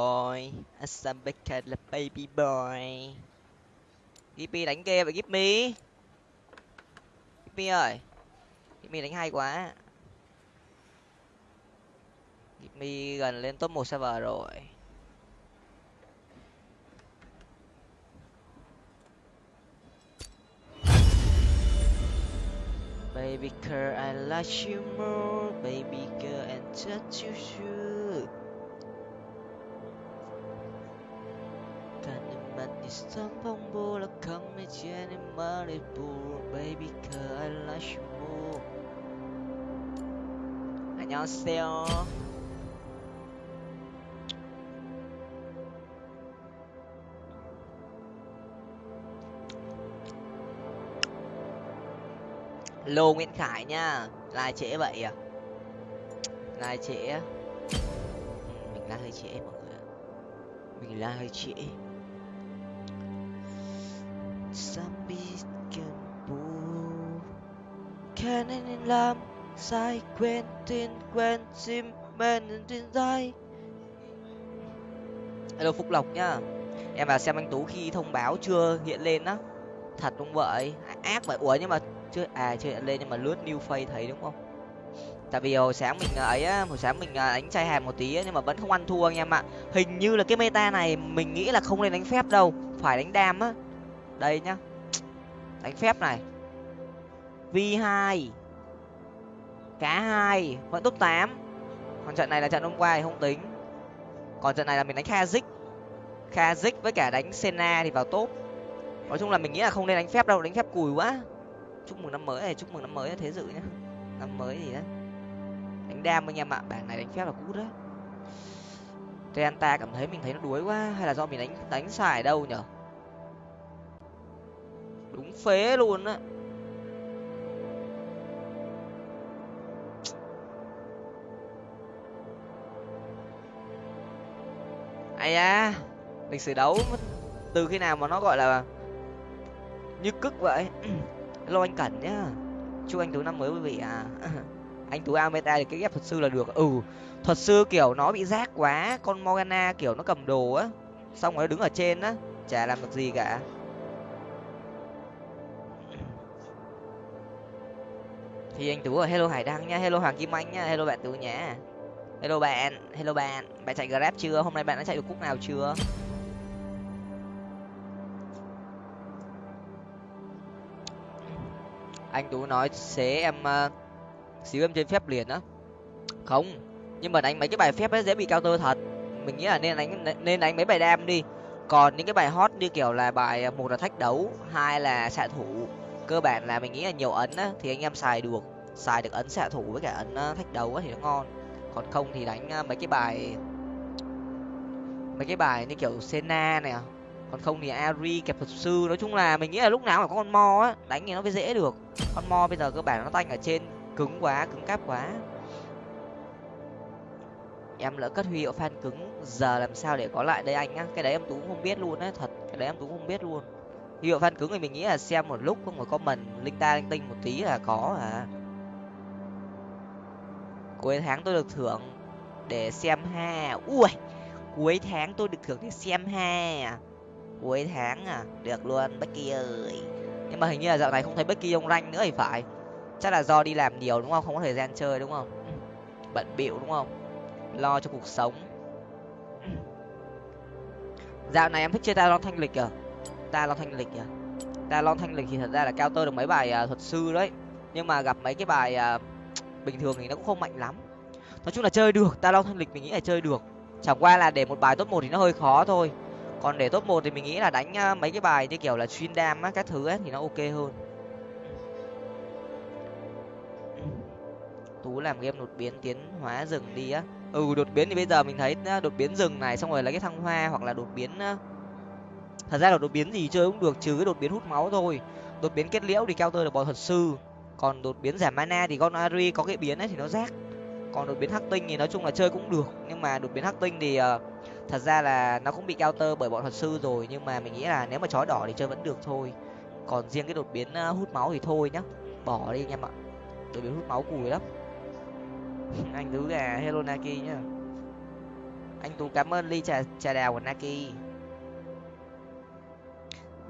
boy. Asambeka là baby boy. Gippy đánh kia vậy Gippy Gippy ơi. Gippy đánh hay quá. Gippy gần lên top một server rồi. Baby girl, I like you more. Baby girl, and touch you too. 가는 있던 방보라 come 이제는 말해보 Baby girl, I like you more. 안녕하세요. lô nguyễn khải nha lai trễ vậy à lai trễ ừ, mình lai hơi trễ mọi người ạ mình lai hơi trễ Can nên làm sai quên tin, quên sim men tin sai hello, phúc lộc nhá em vào xem anh tú khi thông báo chưa hiện lên á. Thật không vậy. Ác vậy. Ủa, nhưng mà chưa à chưa hiện lên nhưng mà lướt new face thấy đúng không? Tại vì hồi sáng mình à, ấy á, hồi sáng mình à, đánh chai hàm một tí nhưng mà vẫn không ăn thua anh em ạ. Hình như là cái meta này mình nghĩ là không nên đánh phép đâu. Phải đánh đam á đây nhá. Đánh phép này. V hai. Cá hai, vẫn top tám. Còn trận này là trận hôm qua thì không tính. Còn trận này là mình đánh kazik kazik với cả đánh Sena thì vào top. Nói chung là mình nghĩ là không nên đánh phép đâu, đánh phép cùi quá. Chúc mừng năm mới này, chúc mừng năm mới thế dự nhá. Năm mới gì đó đánh đam anh em ạ, bảng này đánh phép là cút đấy. Trenta cảm thấy mình thấy nó đuối quá, hay là do mình đánh đánh xài đâu nhở? Đúng phế luôn á. Ai da, lịch sử đấu từ khi nào mà nó gọi là như cức vậy? Lo anh cẩn nhá. Chúc anh tú năm mới quý vị à anh tú ameta thì cái ghép thuật sư là được. Ừ thuật sư kiểu nó bị rác quá, con morgana kiểu nó cầm đồ á, xong rồi nó đứng ở trên á, chả làm được gì cả. Thì anh tú ở hello hải đăng nha hello hoàng kim anh nha hello bạn tú nhá hello bạn hello bạn bạn chạy grab chưa? Hôm nay bạn đã chạy được cúc nào chưa? Anh tú nói xế em uh, xíu em trên phép liền á. Không nhưng mà đánh mấy cái bài phép ấy dễ bị cao tơ thật. Mình nghĩ là nên đánh nên đánh mấy bài đam đi. Còn những cái bài hot như kiểu là bài ờ, một là thách đấu hai là xạ thủ. Cơ bản là mình nghĩ là nhiều ấn á thì anh em xài được xài được ấn xạ thủ với cả ấn ờ, thách đấu thì nó ngon. Còn không thì đánh ờ, mấy cái bài, mấy cái bài như kiểu Senna này à. còn không thì Ari kẹp thuật sư nói chung là mình nghĩ là lúc nào mà có con mo á. Đánh thì nó mới dễ được. Con mo bây giờ cơ bản nó tanh ở trên, cứng quá, cứng cáp quá. Em lỡ cất huy hiệu fan cứng, giờ làm sao để có lại đây anh á cái đấy em tú cũng không biết luôn á, thật. Cái đấy em tú cũng không biết luôn. Huy hiệu fan cứng thì mình nghĩ là xem một lúc, không có comment, linh ta linh tinh một tí là có à cuối tháng tôi được thưởng để xem ha. Ui cuối tháng tôi được thưởng để xem ha. Cuối tháng à được luôn Becky ơi. Nhưng mà hình như là dạo này không thấy Becky ông ranh nữa thì phải. Chắc là do đi làm nhiều đúng không? Không có thời gian chơi đúng không? Bận bịu đúng không? Lo cho cuộc sống. Dạo này em thích chơi talon thanh lịch à? Talon thanh lịch à? Talon thanh lịch thì thật ra là cao tơ được mấy bài uh, thuật sư đấy. Nhưng mà gặp mấy cái bài uh, bình thường thì nó cũng không mạnh lắm. Nói chung là chơi được talon thân lịch mình nghĩ là chơi được. Chẳng qua là để một bài top một thì nó hơi khó thôi. Còn để top một thì mình nghĩ là đánh mấy cái bài như kiểu là xuyên đam á, các thứ ấy thì nó ok hơn. Tú làm game đột biến tiến hóa rừng đi á. Ừ đột biến thì bây giờ mình thấy đột biến rừng này, xong rồi lấy cái thăng hoa hoặc là đột biến thật ra là đột biến gì chơi cũng được, trừ cái đột biến hút máu thôi. Đột biến kết liễu thì keo tơ được bò thuật sư còn đột biến giảm mana thì con ari có cái biến ấy thì nó rác. Còn đột biến hắc tinh thì nói chung là chơi cũng được. Nhưng mà đột biến hắc tinh thì uh, thật ra là nó cũng bị counter bởi bọn thuật sư rồi. Nhưng mà mình nghĩ là nếu mà chói đỏ thì chơi vẫn được thôi. Còn riêng cái đột biến uh, hút máu thì thôi nhá. Bỏ đi anh em ạ. Đột biến hút máu cùi lắm. Anh thứ gà hello naki nhá. Anh tú cảm ơn ly trà trà đào của naki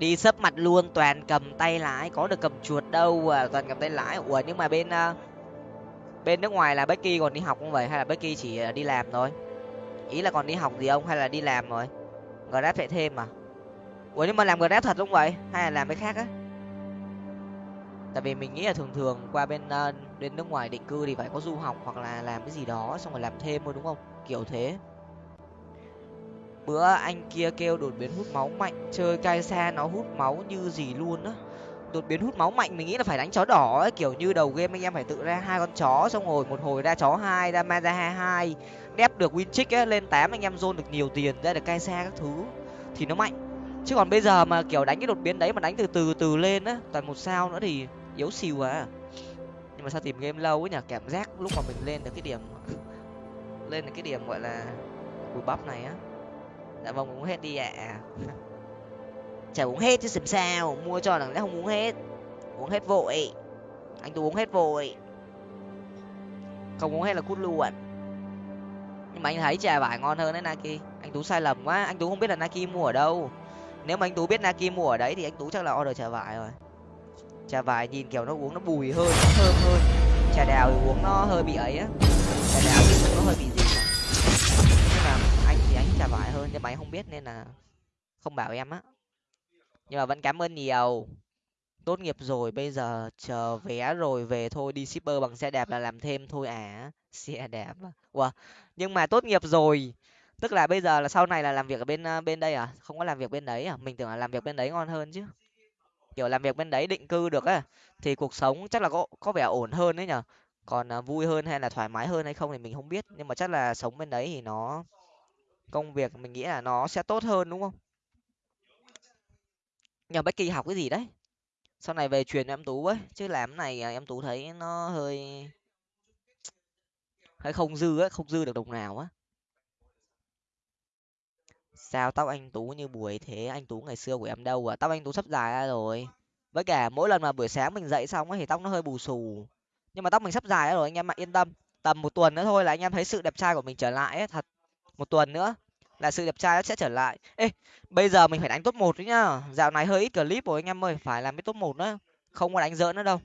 đi sấp mặt luôn toàn cầm tay lái có được cầm chuột đâu à toàn cầm tay lái. Ủa nhưng mà bên uh, bên nước ngoài là becky còn đi học không vậy? Hay là becky chỉ à, đi làm thôi? Ý là còn đi học gì không hay là đi làm rồi? Grab chạy thêm à? Ủa nhưng mà làm grab thật đúng vậy? Hay là làm cái khác á? Tại vì mình nghĩ là thường thường qua bên uh, bên nước ngoài định cư thì phải có du học hoặc là làm cái gì đó xong rồi làm thêm thôi đúng không? Kiểu thế bữa anh kia kêu đột biến hút máu mạnh, chơi cai xa nó hút máu như gì luôn á. Đột biến hút máu mạnh mình nghĩ là phải đánh chó đỏ ấy, kiểu như đầu game anh em phải tự ra hai con chó, xong rồi một hồi ra chó hai, ra ma ra hai hai, đép được win trick ấy, lên tám anh em zone được nhiều tiền, ra được cai xa các thứ, thì nó mạnh. Chứ còn bây giờ mà, kiểu, đánh cái đột biến đấy mà đánh từ từ từ lên á, toàn một sao nữa thì yếu xìu à. Nhưng mà sao tìm game lâu ấy nhỉ, cảm giác lúc mà mình lên được cái điểm, lên được cái điểm, gọi là bù bắp này á dạ vâng uống hết đi ạ. À. chả uống hết chứ làm sao, mua cho đằng lẽ không uống hết. Uống hết vội. Anh tú uống hết vội. Không uống hết là cút luôn. Nhưng mà anh thấy trà vải ngon hơn đấy, naki. Anh tú sai lầm quá. Anh tú không biết là naki mua ở đâu. Nếu mà anh tú biết naki mua ở đấy thì anh tú chắc là order trà vải rồi. Trà vải nhìn kiểu nó uống nó bùi hơn, nó thơm hơn. Trà đào thì uống nó hơi bị ấy á. Trà đào thì uống nó hơi bị trà vải hơn nhưng mày không biết nên là không bảo em á. Nhưng mà vẫn cảm ơn nhiều. Tốt nghiệp rồi, bây giờ chờ vé rồi về thôi, đi shipper bằng xe đạp là làm thêm thôi à. Xe đạp wow. nhưng mà tốt nghiệp rồi. Tức là bây giờ là sau này là làm việc ở bên ờ, bên đây à? Không có làm việc bên đấy à? Mình tưởng là làm việc bên đấy ngon hơn chứ. Kiểu làm việc bên đấy định cư được á, thì cuộc sống chắc là có có vẻ ổn hơn đấy nhở? Còn ờ, vui hơn hay là thoải mái hơn hay không thì mình không biết. Nhưng mà chắc là sống bên đấy thì nó công việc mình nghĩ là nó sẽ tốt hơn, đúng không? Nhờ Becky học cái gì đấy? Sau này về truyền cho em tú ấy, chứ làm này à, em tú thấy nó hơi hơi không dư á không dư được đồng nào á. Sao tóc anh tú như buổi thế? Anh tú ngày xưa của em đâu à? Tóc anh tú sắp dài ra rồi. Với cả mỗi lần mà buổi sáng mình dậy xong ấy thì tóc nó hơi bù xù. Nhưng mà tóc mình sắp dài ra rồi, anh em ạ, yên tâm. Tầm một tuần nữa thôi là anh em thấy sự đẹp trai của mình trở lại ấy, thật một tuần nữa là sự đẹp trai nó sẽ trở lại. Ê, bây giờ mình phải đánh top một đấy nhá. Dạo này hơi ít clip rồi, anh em ơi, phải làm cái top một nữa. Không có đánh giỡn nữa đâu.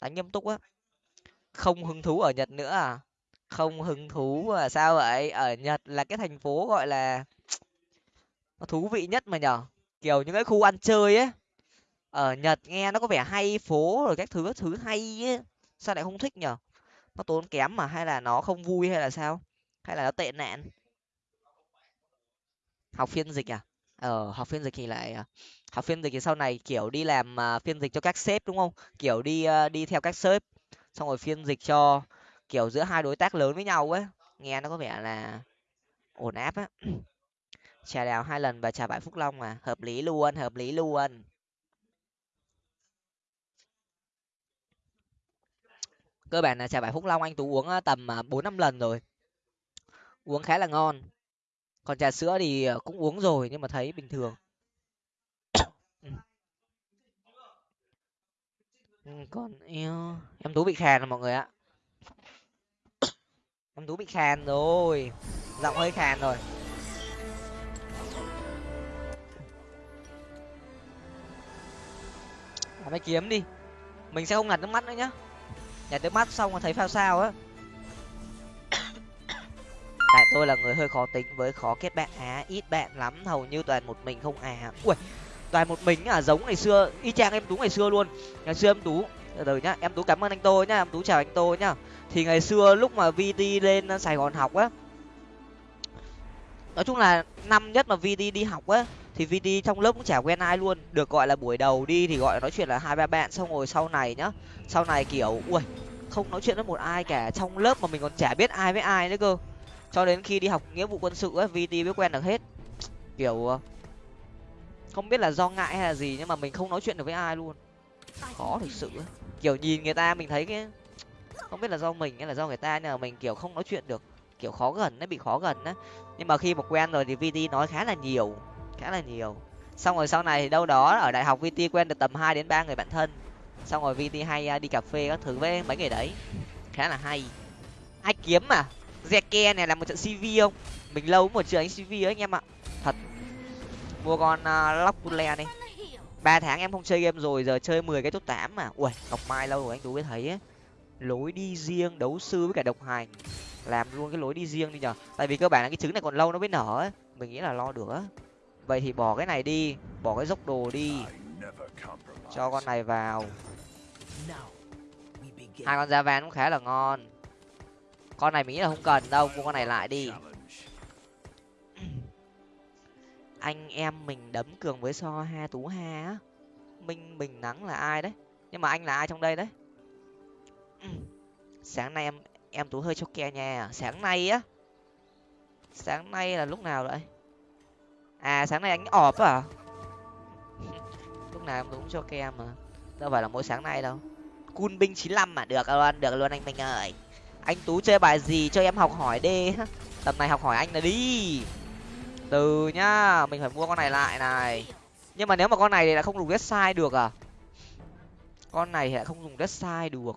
Đánh nghiêm túc á. Không hứng thú ở nhật nữa à? Không hứng thú à? Sao vậy? Ở nhật là cái thành phố gọi là nó thú vị nhất mà nhở? Kiểu những cái khu ăn chơi ấy. Ở nhật nghe nó có vẻ hay phố rồi các thứ các thứ hay ấy. Sao lại không thích nhở? Nó tốn kém mà, hay là nó không vui hay là sao? Hay là nó tệ nạn? Học phiên dịch à? Ờ học phiên dịch thì lại ờ, học phiên dịch thì sau này kiểu đi làm uh, phiên dịch cho các sếp đúng không? Kiểu đi uh, đi theo các sếp xong rồi phiên dịch cho kiểu giữa hai đối tác lớn với nhau ấy. Nghe nó có vẻ là ổn áp á. Trà đào hai lần và trà vải phúc long à hợp lý luôn hợp lý luôn. Cơ bản là trà vải phúc long anh tú uống ờ, tầm bốn năm lần rồi. Uống khá là ngon còn trà sữa thì ờ, cũng uống rồi nhưng mà thấy bình thường. Ừ, còn yêu em tú bị khàn rồi mọi người ạ. Em tú bị khàn rồi giọng hơi khàn rồi. Mấy kiếm đi mình sẽ không ngặt nước mắt nữa nhá. Nhặt nước mắt xong rồi thấy phao sao á tại tôi là người hơi khó tính với khó kết bạn á. Ít bạn lắm, hầu như toàn một mình không à. Ui, toàn một mình à giống ngày xưa, y chang em tú ngày xưa luôn. Ngày xưa em tú, từ từ nhá, em tú cảm ơn anh tô nhá, em tú chào anh tô nhá. Thì ngày xưa lúc mà vt lên sài gòn học á, nói chung là năm nhất mà vt đi học á, thì vt trong lớp cũng chả quen ai luôn. Được gọi là buổi đầu đi thì gọi là nói chuyện là hai ba bạn, xong rồi sau này nhá, sau này kiểu, ui, không nói chuyện với một ai cả. Trong lớp mà mình còn chả biết ai với ai nữa cơ cho đến khi đi học nghĩa vụ quân sự ấy vt mới quen được hết. Kiểu ờ, không biết là do ngại hay là gì, nhưng mà mình không nói chuyện được với ai luôn. Khó thực sự ấy. kiểu nhìn người ta mình thấy cái, không biết là do mình hay là do người ta, nhưng mà mình, kiểu, không nói chuyện được. Kiểu khó gần nó bị khó gần á nhưng mà khi mà quen rồi thì vt nói khá là nhiều, khá là nhiều. Xong rồi sau này thì đâu đó ở đại học vt quen được tầm hai đến ba người bạn thân. Xong rồi vt hay à, đi cà phê các thứ với mấy người đấy. Khá là hay. Ai kiếm mà? Zeke này là một trận cv không? Mình lâu một trận cv ấy anh em ạ. Thật. Mua con à, uh, lockule đi. Ba tháng em không chơi game rồi giờ chơi mười cái top tám mà. Ui ngọc mai lâu rồi anh tú mới thấy ấy. lối đi riêng đấu sư với cả độc hành. Làm luôn cái lối đi riêng đi nhở tại vì cơ bản là cái trứng này còn lâu nó mới nở ấy. Mình nghĩ là lo được á vậy thì bỏ cái này đi. Bỏ cái dốc đồ đi. Cho con này vào. Hai con da vàng cũng khá là ngon con này mình nghĩ là không cần đâu, mua con này lại đi. Anh em mình đấm cường với so ha tú ha á. Minh bình nắng là ai đấy? Nhưng mà anh là ai trong đây đấy? Sáng nay em em tú hơi cho ke nha. Sáng nay á? Sáng nay là lúc nào vậy? À sáng nay anh ọp à lúc nào em cũng cho ke mà. Đâu phải là mỗi sáng nay đâu. Cun binh chín lăm mà. Được luôn được luôn anh minh ơi anh tú chơi bài gì cho em học hỏi đi. Tầm này học hỏi anh là đi. Từ nhá, mình phải mua con này lại này. Nhưng mà nếu mà con này thì lại không dùng red sai được à? Con này thì lại không dùng red sai được.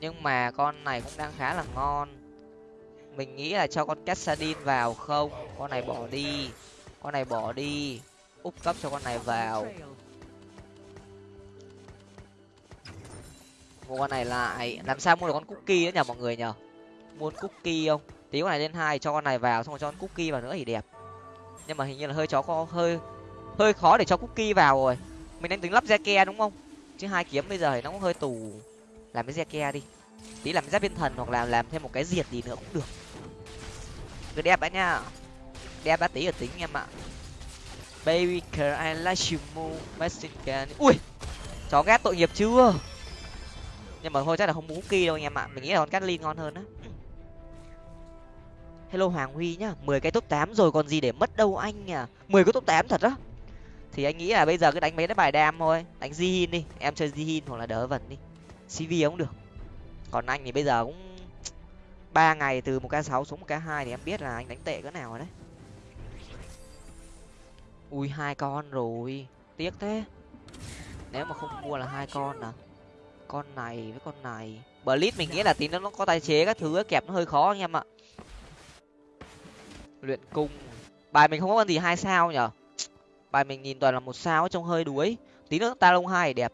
Nhưng mà con này cũng đang khá là ngon. Mình nghĩ là cho con cassadin vào không? Con này bỏ đi. Con này bỏ đi. Úp cấp cho con này vào. Mua con này lại. Làm sao mua được con cookie nữa nhở mọi người nhở mua cookie không? Tí con này lên hai, cho con này vào, xong rồi cho con cookie vào nữa thì đẹp. Nhưng mà hình như là hơi chó có hơi hơi khó để cho cookie vào rồi. Mình đang tính lắp ke đúng không? Chứ hai kiếm bây giờ thì nó cũng hơi tù. Làm cái ke đi. Tí làm giáp viên thần hoặc là làm thêm một cái diệt gì nữa cũng được. Cứ đẹp đã nha. Đẹp đã tí ở tính em ạ. Baby girl I like you more ui! Chó ghét tội nghiệp chưa? Nhưng mà thôi, chắc là không muốn kia đâu anh em ạ. Mình nghĩ là con Catlin ngon hơn á. Hello hoàng huy nhá, mười cái top tám rồi còn gì để mất đâu anh à mười cái top tám thật á? Thì anh nghĩ là bây giờ cứ đánh mấy cái bài đam thôi. Đánh zihin đi, em chơi zihin hoặc là đỡ vần đi. Cv cũng được. Còn anh thì bây giờ cũng ba ngày từ một k sáu xuống một k hai thì em biết là anh đánh tệ cỡ nào rồi đấy. Ui, hai con rồi. Tiếc thế. Nếu mà không mua là hai con à? Con này, với con này. Blitz mình nghĩ là tí nó có tài chế các thứ kẹp nó hơi khó anh em ạ. Luyện cung. Bài mình không có con gì hai sao nhở? Bài mình nhìn toàn là một sao trông hơi đuối. Tí nữa ta lông hai đẹp.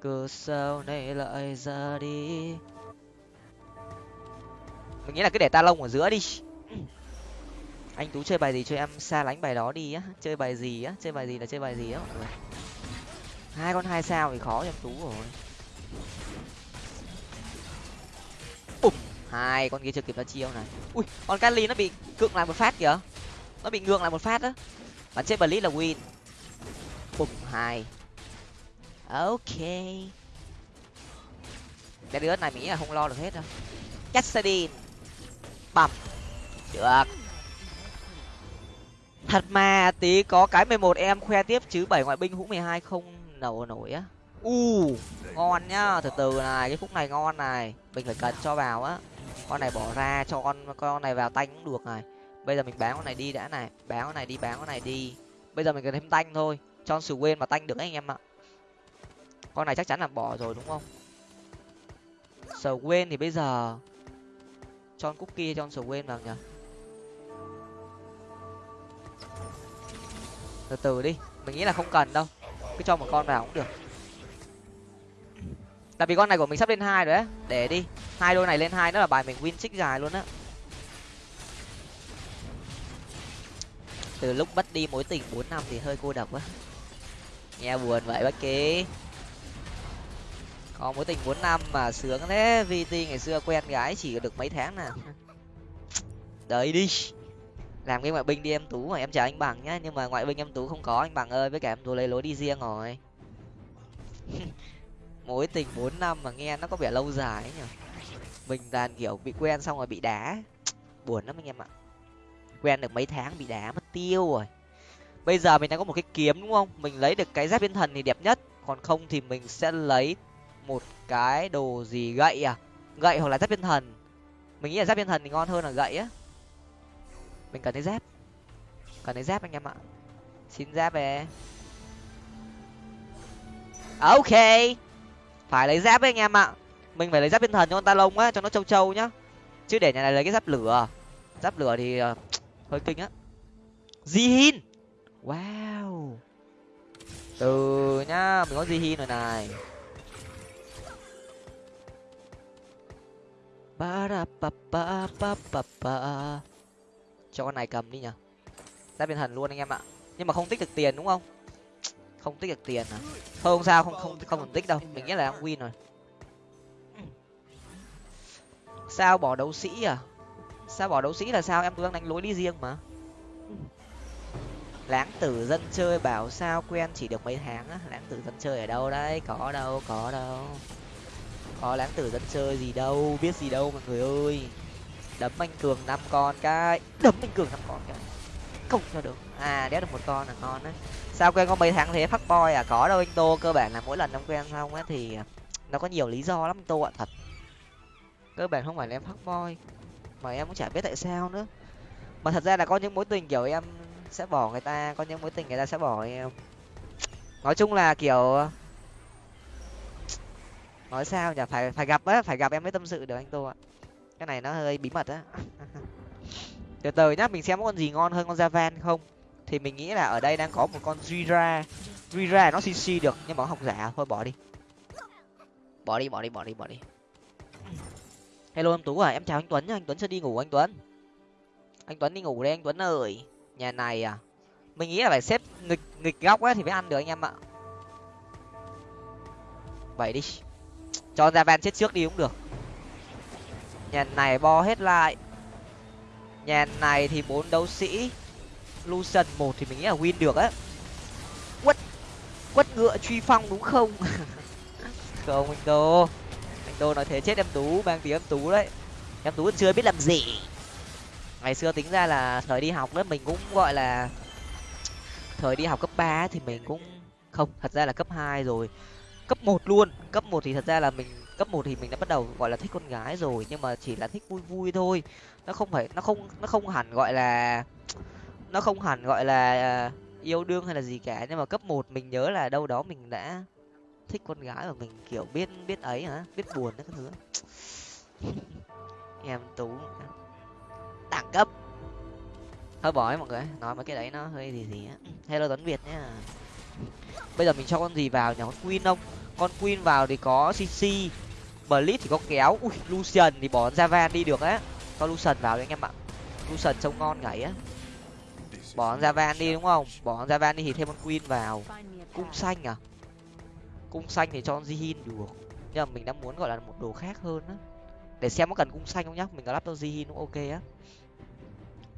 Cơ sao này lại ra đi. Mình nghĩ là cứ để ta lông ở giữa đi. Anh tú chơi bài gì cho em xa lánh bài đó đi á. Chơi bài gì á? Chơi bài gì là chơi bài gì á mọi người? Hai con hai sao thì khó cho tú rồi. Úp, hai con kia chưa kịp ra chiêu này. Ui con Kali nó bị cựng lại một phát kìa. Nó bị ngược lại một phát á. Bắn chết blitz là win. Bụp hai. Ok. Cái đứa này mỹ là không lo được hết đâu. Cassadin bầm được. Thật mà tí có cái mười một em khoe tiếp chứ bảy ngoại binh hũ mười hai không nổ nổi á. U. Ngon nhá từ từ này cái khúc này ngon này. Mình phải cần cho vào á. Con này bỏ ra cho con con này vào tanh cũng được này. Bây giờ mình bán con này đi đã này. Bán con này đi bán con này đi. Bây giờ mình cần thêm tanh thôi. Cho sự quên mà tanh được anh em ạ. Con này chắc chắn là bỏ rồi đúng không? Sờ quên thì bây giờ cho cookie cho sờ quên vào nhở từ từ đi mình nghĩ là không cần đâu cứ cho một con vào cũng được. Tại vì con này của mình sắp lên hai rồi đấy để đi. Hai đôi này lên hai nữa là bài mình win xích dài luôn á. Từ lúc mất đi mối tình bốn năm thì hơi cô độc quá. Nghe buồn vậy bác kế. Có mối tình bốn năm mà sướng thế. Vt ngày xưa quen gái chỉ được mấy tháng nè đấy đi làm cái ngoại binh đi em tú mà em chờ anh bằng nhá, nhưng mà ngoại binh em tú không có, anh bằng ơi, với cả em tú lấy lối đi riêng rồi. Mối tình bốn năm mà nghe nó có vẻ lâu dài ấy nhở. Mình toàn kiểu bị quen xong rồi bị đá. Buồn lắm anh em ạ. Quen được mấy tháng bị đá mất tiêu rồi. Bây giờ mình đang có một cái kiếm đúng không? Mình lấy được cái giáp thiên thần thì đẹp nhất. Còn không thì mình sẽ lấy một cái đồ gì gậy à? Gậy hoặc là giáp thiên thần. Mình nghĩ là giáp thiên thần thì ngon hơn là gậy á mình cần thấy giáp. Cần thấy giáp anh em ạ. Xin giáp về. Ok. Phải lấy giáp với anh em ạ. Mình phải lấy giáp thiên thần cho con ta lông á cho nó trâu trâu nhá. Chứ để nhà này lấy cái giáp lửa. Giáp lửa thì uh, hơi kinh á. Jihin. Wow. Từ nhá mình có jihin rồi này. Ba ra ba ba ba ba ba cho con này cầm đi nhở giáp thiên thần luôn anh em ạ. Nhưng mà không tích được tiền đúng không? Không tích được tiền à? Thôi không sao, không không không cần tích đâu. Mình nghĩ là đang win rồi. Sao bỏ đấu sĩ à? Sao bỏ đấu sĩ là sao? Em cứ đang đánh lối đi riêng mà. Láng tử dân chơi bảo sao quen chỉ được mấy tháng á? Láng tử dân chơi ở đâu đấy? Có đâu có đâu. Có láng tử dân chơi gì đâu? Biết gì đâu mọi người ơi đấm anh cường năm con cái. Đấm anh cường năm con cái không cho được. À đéo được một con là ngon đấy sao quen có mấy tháng thế? Phát boy à? Có đâu anh tô, cơ bản là mỗi lần ông quen xong á thì à, nó có nhiều lý do lắm anh tô ạ, thật. Cơ bản không phải là em phát boy, mà em cũng chả biết tại sao nữa. Mà thật ra là có những mối tình kiểu em sẽ bỏ người ta, có những mối tình người ta sẽ bỏ em. Nói chung là kiểu à, nói sao nhỉ? Phải phải gặp á, phải gặp em mới tâm sự được anh tô ạ cái này nó hơi bí mật á. Từ từ nhá, mình xem có con gì ngon hơn con javan không? Thì mình nghĩ là ở đây đang có một con Jira Jira nó cc được, nhưng mà học giả, thôi bỏ đi. Bỏ đi bỏ đi bỏ đi bỏ đi. Hello em tú à em chào anh tuấn nhá anh tuấn sẽ đi ngủ anh tuấn? Anh tuấn đi ngủ đây, anh tuấn ơi. Nhà này à? Mình nghĩ là phải xếp nghịch nghịch góc á thì mới ăn được anh em ạ. Vậy đi. Cho ra van chết trước đi cũng được nhà này bo hết lại. Nhà này thì bốn đấu sĩ. Lucian một thì mình nghĩ là win được á. Quất quất ngựa truy phong đúng không? Không, anh Đô. anh Đô nói thế chết em tú, mang tiếng em tú đấy. Em tú chưa biết làm gì. Ngày xưa tính ra là thời đi học đó mình cũng gọi là thời đi học cấp ba thì mình cũng không, thật ra là cấp hai rồi. Cấp một luôn, cấp một thì thật ra là mình cấp một thì mình đã bắt đầu, gọi là, thích con gái rồi, nhưng mà chỉ là thích vui vui thôi. Nó không phải, nó không nó không hẳn gọi là, nó không hẳn gọi là à, yêu đương hay là gì cả. Nhưng mà cấp một mình nhớ là đâu đó mình đã thích con gái và mình, kiểu, biết biết ấy hả? Biết buồn đấy các thứ. Em tú đẳng cấp. Hơi bỏ ấy mọi người, nói mấy cái đấy nó hơi gì gì á. Hello tuấn việt nhá. Bây giờ mình cho con gì vào nhỉ? Con queen không? Con queen vào thì có cc blitz thì có kéo. Ui lucian thì bỏ java đi được á. Cho lucian vào đấy anh em ạ. Lucian trông ngon nhảy á. Bỏ java đi đúng không? Bỏ java đi thì thêm con queen vào. Cung xanh à? Cung xanh thì cho zihin được. Nhưng mà mình đang muốn gọi là một đồ khác hơn á. Để xem có cần cung xanh không nhá. Mình có lắp cho zihin cũng ok á.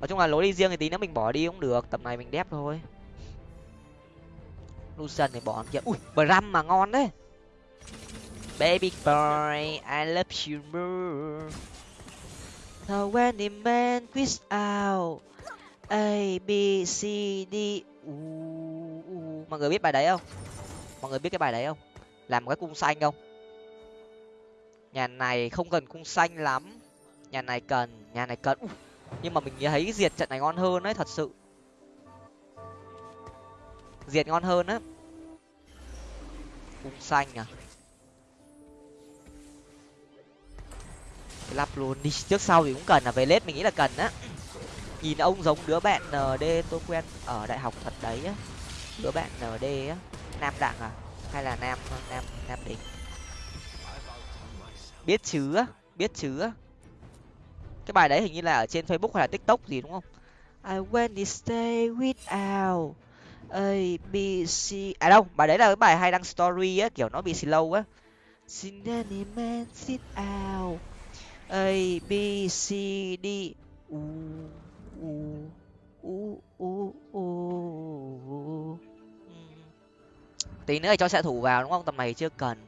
Nói chung là lối đi riêng thì tí nữa mình bỏ đi cũng được. Tầm này mình đép thôi. Lucian thì bỏ kia ui, bram mà ngon đấy baby boy i love you more. So when the man quiz out a b c d u, u. mọi người biết bài đấy không? Mọi người biết cái bài đấy không? Làm cái cung xanh không? Nhà này không cần cung xanh lắm. Nhà này cần nhà này cần. Nhưng mà mình thấy diệt trận này ngon hơn đấy thật sự. Diệt ngon hơn á. Cung xanh à? Lắp luôn. Đi trước sau thì cũng cần là về lết mình nghĩ là cần á. Nhìn ông giống đứa bạn nd tôi quen ở đại học thật đấy á. Đứa bạn nd á. Nam đặng à? Hay là nam nam nam đình biết chứ á, biết chứ á. Cái bài đấy hình như là ở trên facebook hay là tiktok gì, đúng không? I went to stay without a, b, c. À đâu, bài đấy là cái bài hay đăng story á, kiểu nó bị slow á. Xin anime sit out a, b, c, d, u u u u u. Tí nữa thì cho xạ thủ vào đúng không? Tầm này chưa cần.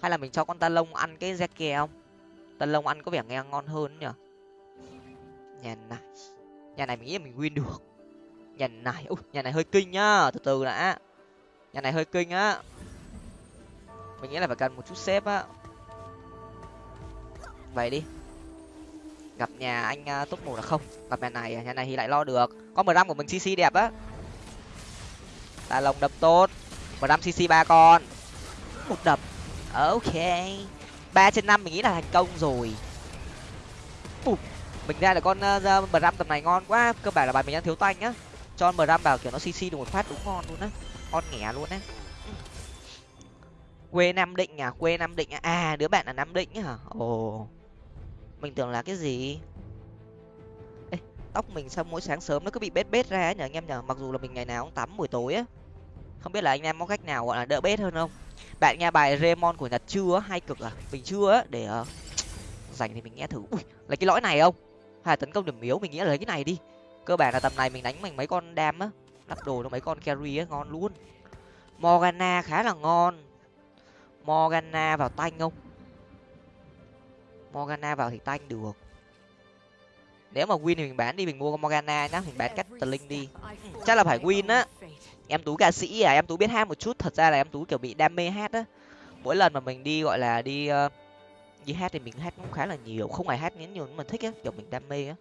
Hay là mình cho con ta lông ăn cái zeke không? Ta lông ăn có vẻ nghe ngon hơn nhỉ? Nhà này nhà này mình nghĩ là mình win được. Nhà này ui, nhà này hơi kinh nhá. Từ từ đã. Nhà này hơi kinh á. Mình nghĩ là phải cần một chút xếp á. Vậy đi gặp nhà anh à, túc top một là không? Gặp nhà này à? nhà này thì lại lo được. Có mười của mình cc đẹp á. Tà lồng đập tốt. mười cc ba con. Một đập ok. Ba trên năm mình nghĩ là thành công rồi. Ủa, mình ra là con uh, tầm này ngon quá. Cơ bản là bài mình đang thiếu tanh nhá, cho mờ vào kiểu nó cc được một phát đúng ngon luôn á. Ngon nghẻ luôn á. Quê nam định à? Quê nam định à à đứa bạn là nam định hả? Ồ mình tưởng là cái gì? Ê, tóc mình sao mỗi sáng sớm nó cứ bị bết bết ra ấy nhở anh em nhở? Mặc dù là mình ngày nào cũng tắm buổi tối á. Không biết là anh em có cách nào gọi là đỡ bết hơn không? Bạn nghe bài Raymond của nhật chưa hay cực à? Mình chưa á để ờ, uh, dành thì mình nghe thử. Ui lấy cái lõi này không? Hay là tấn công điểm yếu mình nghĩ là lấy cái này đi. Cơ bản là tầm này mình đánh mình mấy con đam á. Lắp đồ nó mấy con carry á ngon luôn. Morgana khá là ngon. Morgana vào tanh không? Morgana vào thì tanh được. Nếu mà win thì mình bán đi mình mua con morgana nhá mình bán cắt tờ linh đi. Chắc là phải win á. Em tú ca sĩ à em tú biết hát một chút. Thật ra là em tú kiểu bị đam mê hát á. Mỗi lần mà mình đi gọi là đi uh, đi hát thì mình hát cũng khá là nhiều. Không phải hát nhiều nhưng mà thích á kiểu mình đam mê á.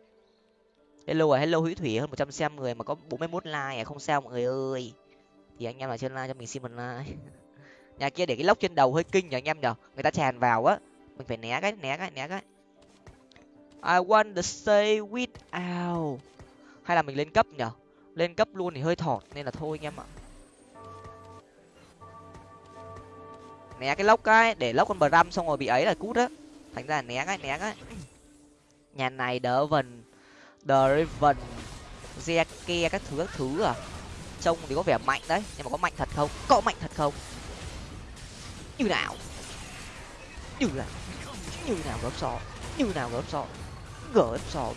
Hello à hello hữu thủy hơn một trăm xem người mà có bốn mươi 41 like à không sao mọi người ơi. Thì anh em là trên like cho mình xin một like. Nhà kia để cái lốc trên đầu hơi kinh nhở anh em nhở người ta tràn vào á mình phải né cái né cái né cái. I want to stay without hay là mình lên cấp nhở lên cấp luôn thì hơi thọt nên là thôi anh em ạ. Né cái lốc cái, để lốc con bờ răm xong rồi bị ấy là cút á. Thành ra là né cái né cái. Nhà này đỡ vần driven ke các thứ các thứ à. Trông thì có vẻ mạnh đấy, nhưng mà có mạnh thật không? Có mạnh thật không? Như nào? Như nào? Như nào gớm sọ như nào gớm sọ gỡ sọ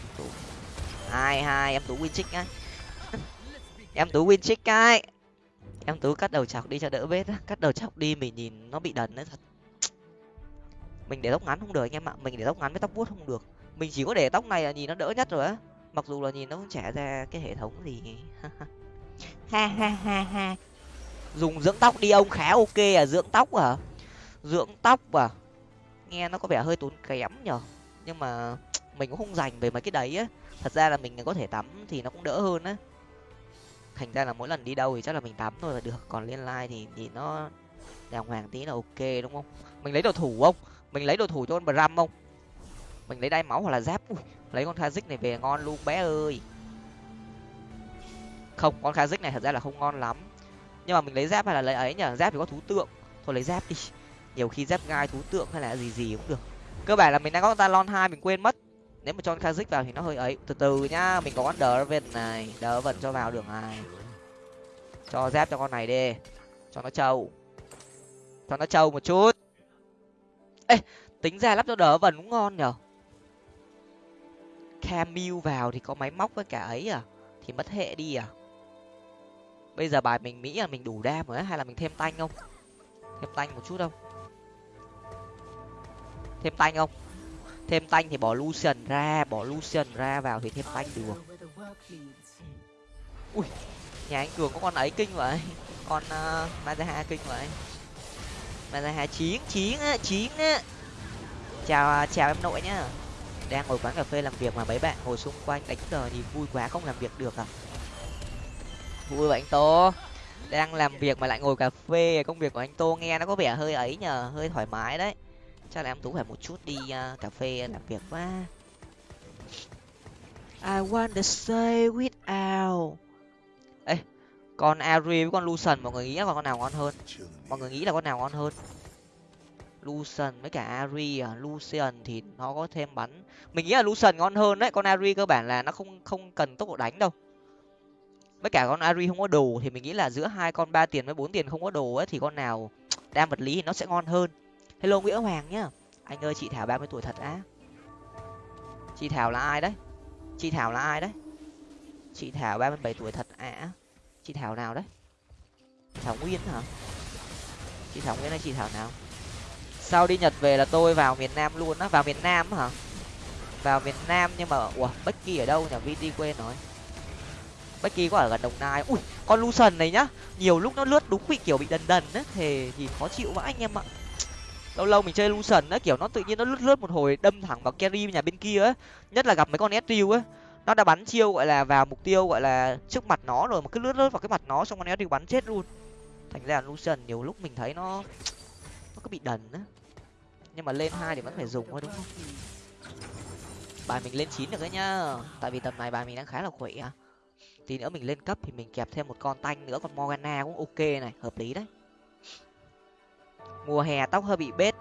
hai hai, em tú win trích á. Em tú win trích cái em tú cắt đầu chọc đi cho đỡ vết á. Cắt đầu chọc đi mình nhìn nó bị đần đấy thật. Mình để tóc ngắn không được anh em ạ. Mình để tóc ngắn với tóc vuốt không được. Mình chỉ có để tóc này là nhìn nó đỡ nhất rồi á. Mặc dù là nhìn nó cũng trẻ ra cái hệ thống gì. Ha ha ha ha. Dùng dưỡng tóc đi, ông khá ok à. Dưỡng tóc à? Dưỡng tóc à? Nghe nó có vẻ hơi tốn kém nhở nhưng mà mình cũng không dành về mấy cái đấy á. Thật ra là mình có thể tắm thì nó cũng đỡ hơn á. Thành ra là mỗi lần đi đâu thì chắc là mình tắm thôi là được. Còn liên lai thì thì nó đàng hoàng tí là ok đúng không? Mình lấy đồ thủ không? Mình lấy đồ thủ cho con bram không? Mình lấy đai máu hoặc là giáp. Ui, lấy con kazik này về ngon luôn bé ơi. Không con kazik này thật ra là không ngon lắm. Nhưng mà mình lấy giáp hay là lấy ấy nhở giáp thì có thú tượng. Thôi lấy giáp đi nhiều khi dép gai thú tượng hay là gì gì cũng được. Cơ bản là mình đang có talon hai, mình quên mất. Nếu mà cho kazik vào thì nó hơi ấy. Từ từ nhá, mình có con đờ vần này. Đờ vần cho vào được này. Cho dép cho con này đi. Cho nó trâu. Cho nó trâu một chút. Ê, tính ra lắp cho đỡ vần cũng ngon nhở? Camille vào thì có máy móc với cả ấy à? Thì mất hệ đi à? Bây giờ bài mình nghĩ là mình đủ đam rồi hay là mình thêm tanh không? Thêm tanh một chút không? Thêm tanh không? Thêm tanh thì bỏ lucian ra bỏ lucian ra vào thì thêm tanh được. Ui nhà anh cường có con ấy kinh vậy. Con uh, mazaha kinh vậy. Mazaha chiến chiến á chiến á. Chào à, chào em nội nhá. Đang ngồi quán cà phê làm việc mà mấy bạn ngồi xung quanh đánh cờ thì vui quá không làm việc được à? Vui vậy anh tô. Đang làm việc mà lại ngồi cà phê công việc của anh tô nghe nó có vẻ hơi ấy nhờ hơi thoải mái đấy chắc là em tú phải một chút đi uh, cà phê làm việc quá. I want to stay without ê con Ari với con Lucian mọi người nghĩ là con nào ngon hơn? Mọi người nghĩ là con nào ngon hơn? Lucian với cả Ari à? Lucian thì nó có thêm bắn. Mình nghĩ là Lucian ngon hơn đấy con Ari cơ bản là nó không không cần tốc độ đánh đâu. Với cả con Ari không có đồ thì mình nghĩ là giữa hai con ba tiền với bốn tiền không có đồ ấy thì con nào đam vật lý thì nó sẽ ngon hơn hello nguyễn hoàng nhá. Anh ơi, chị thảo ba mươi tuổi thật á. Chị thảo là ai đấy? Chị thảo là ai đấy? Chị thảo ba mươi bảy tuổi thật à chị thảo nào đấy? Thảo nguyên hả? Chị thảo nguyên hay chị thảo nào? Sau đi nhật về là tôi vào miền nam luôn á. Vào miền nam hả? Vào miền nam nhưng mà, ủa becky ở đâu nhỉ? Vt quên rồi. Becky có ở gần đồng nai. Ui, con lucian này nhá. Nhiều lúc nó lướt đúng bị kiểu bị đần đần á thì thì khó chịu vãi anh em ạ lâu lâu mình chơi lucian á, kiểu nó tự nhiên nó lướt lướt một hồi, đâm thẳng vào carry nhà bên kia á. Nhất là gặp mấy con Ezreal á. Nó đã bắn chiêu, gọi là, vào mục tiêu, gọi là, trước mặt nó rồi mà cứ lướt lướt vào cái mặt nó, xong con Ezreal bắn chết luôn. Thành ra lucian nhiều lúc mình thấy nó nó cứ bị đần á. Nhưng mà lên hai thì vẫn phải dùng thôi, đúng không? Bài mình lên chín được đấy nhá. Tại vì tầm này bài mình đang khá là khỏe. Tí nữa mình lên cấp thì mình kẹp thêm một con tanh nữa, còn morgana cũng ok này, hợp lý đấy mùa hè tóc hơi bị bết.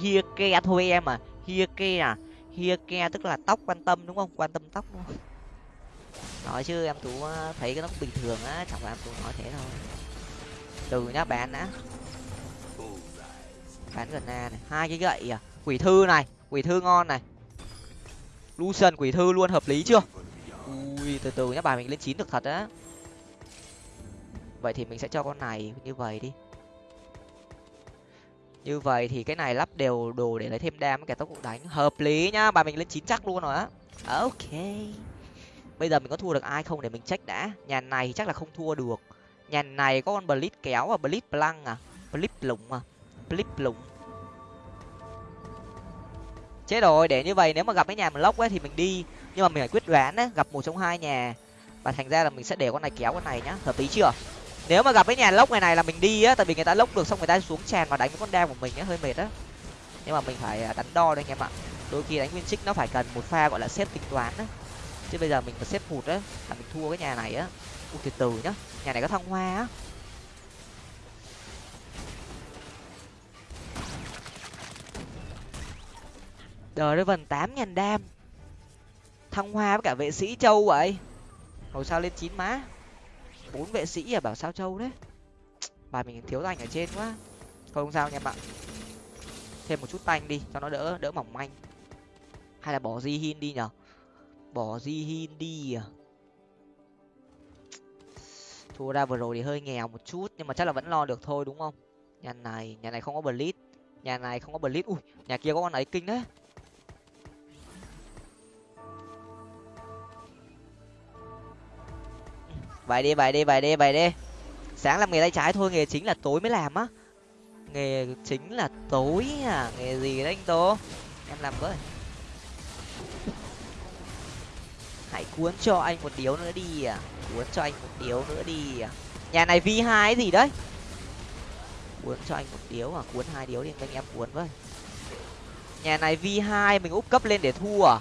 Hia ke thôi em à. Hia ke à? Hia ke tức là tóc quan tâm đúng không? Quan tâm tóc đúng không? Nói chứ em tú ờ, thấy cái tóc bình thường á, chẳng phải em tú nói thế thôi. Từ nhá, bán đã. Bán gần na này. Hai cái gậy à. Quỷ thư này, quỷ thư ngon này. Lucian quỷ thư luôn, hợp lý chưa? Ui, từ từ nhá, bài mình lên chín được thật á. Vậy thì mình sẽ cho con này như vậy đi như vậy thì cái này lắp đều đồ để lấy thêm đam với cả tốc độ đánh hợp lý nhá. Bà mình lên chín chắc luôn rồi á. Ok. Bây giờ mình có thua được ai không để mình check đã? Nhà này chắc là không thua được. Nhà này có con blitz kéo và blitz blanc à? Blitz lủng à? Blitz lủng. Chết rồi, để như vậy nếu mà gặp cái nhà mình lốc ấy thì mình đi. Nhưng mà mình phải quyết đoán á, gặp một trong hai nhà. Và thành ra là mình sẽ để con này kéo con này nhá. Hợp lý chưa? Nếu mà gặp cái nhà lốc này này là mình đi á, tại vì người ta lốc được xong người ta xuống tràn và đánh con đam của mình á, hơi mệt á. Nhưng mà mình phải à, đánh đo đây anh em ạ. Đôi khi đánh nguyên trích nó phải cần một pha, gọi là, xếp tính toán á. Chứ bây giờ mình mà xếp hụt á, là mình thua cái nhà này á. U từ từ nhá, nhà này có thăng hoa á. Đời nó vần tám ngàn đam. Thăng hoa với cả vệ sĩ châu vậy. Hồi sao lên chín má bốn vệ sĩ à? Bảo sao châu đấy bài mình thiếu tanh ở trên quá. Không sao nha bạn. Thêm một chút tanh đi, cho nó đỡ đỡ mỏng manh. Hay là bỏ di hin đi nhở? Bỏ di hin đi à? Thua ra vừa rồi thì hơi nghèo một chút, nhưng mà chắc là vẫn lo được thôi, đúng không? Nhà này nhà này không có blitz nhà này không có blitz ui, nhà kia có con ấy kinh đấy. Vậy đi vậy đi vậy đi vậy đi. Sáng làm nghề tay trái thôi, nghề chính là tối mới làm á. Nghề chính là tối à nghề gì đấy anh tố? Em làm với. Hãy cuốn cho anh một điếu nữa đi à cuốn cho anh một điếu nữa đi à. Nhà này vi hai gì đấy? Cuốn cho anh một điếu à cuốn hai điếu đi, anh em cuốn với. Nhà này vi hai, mình úp cấp lên để thua à.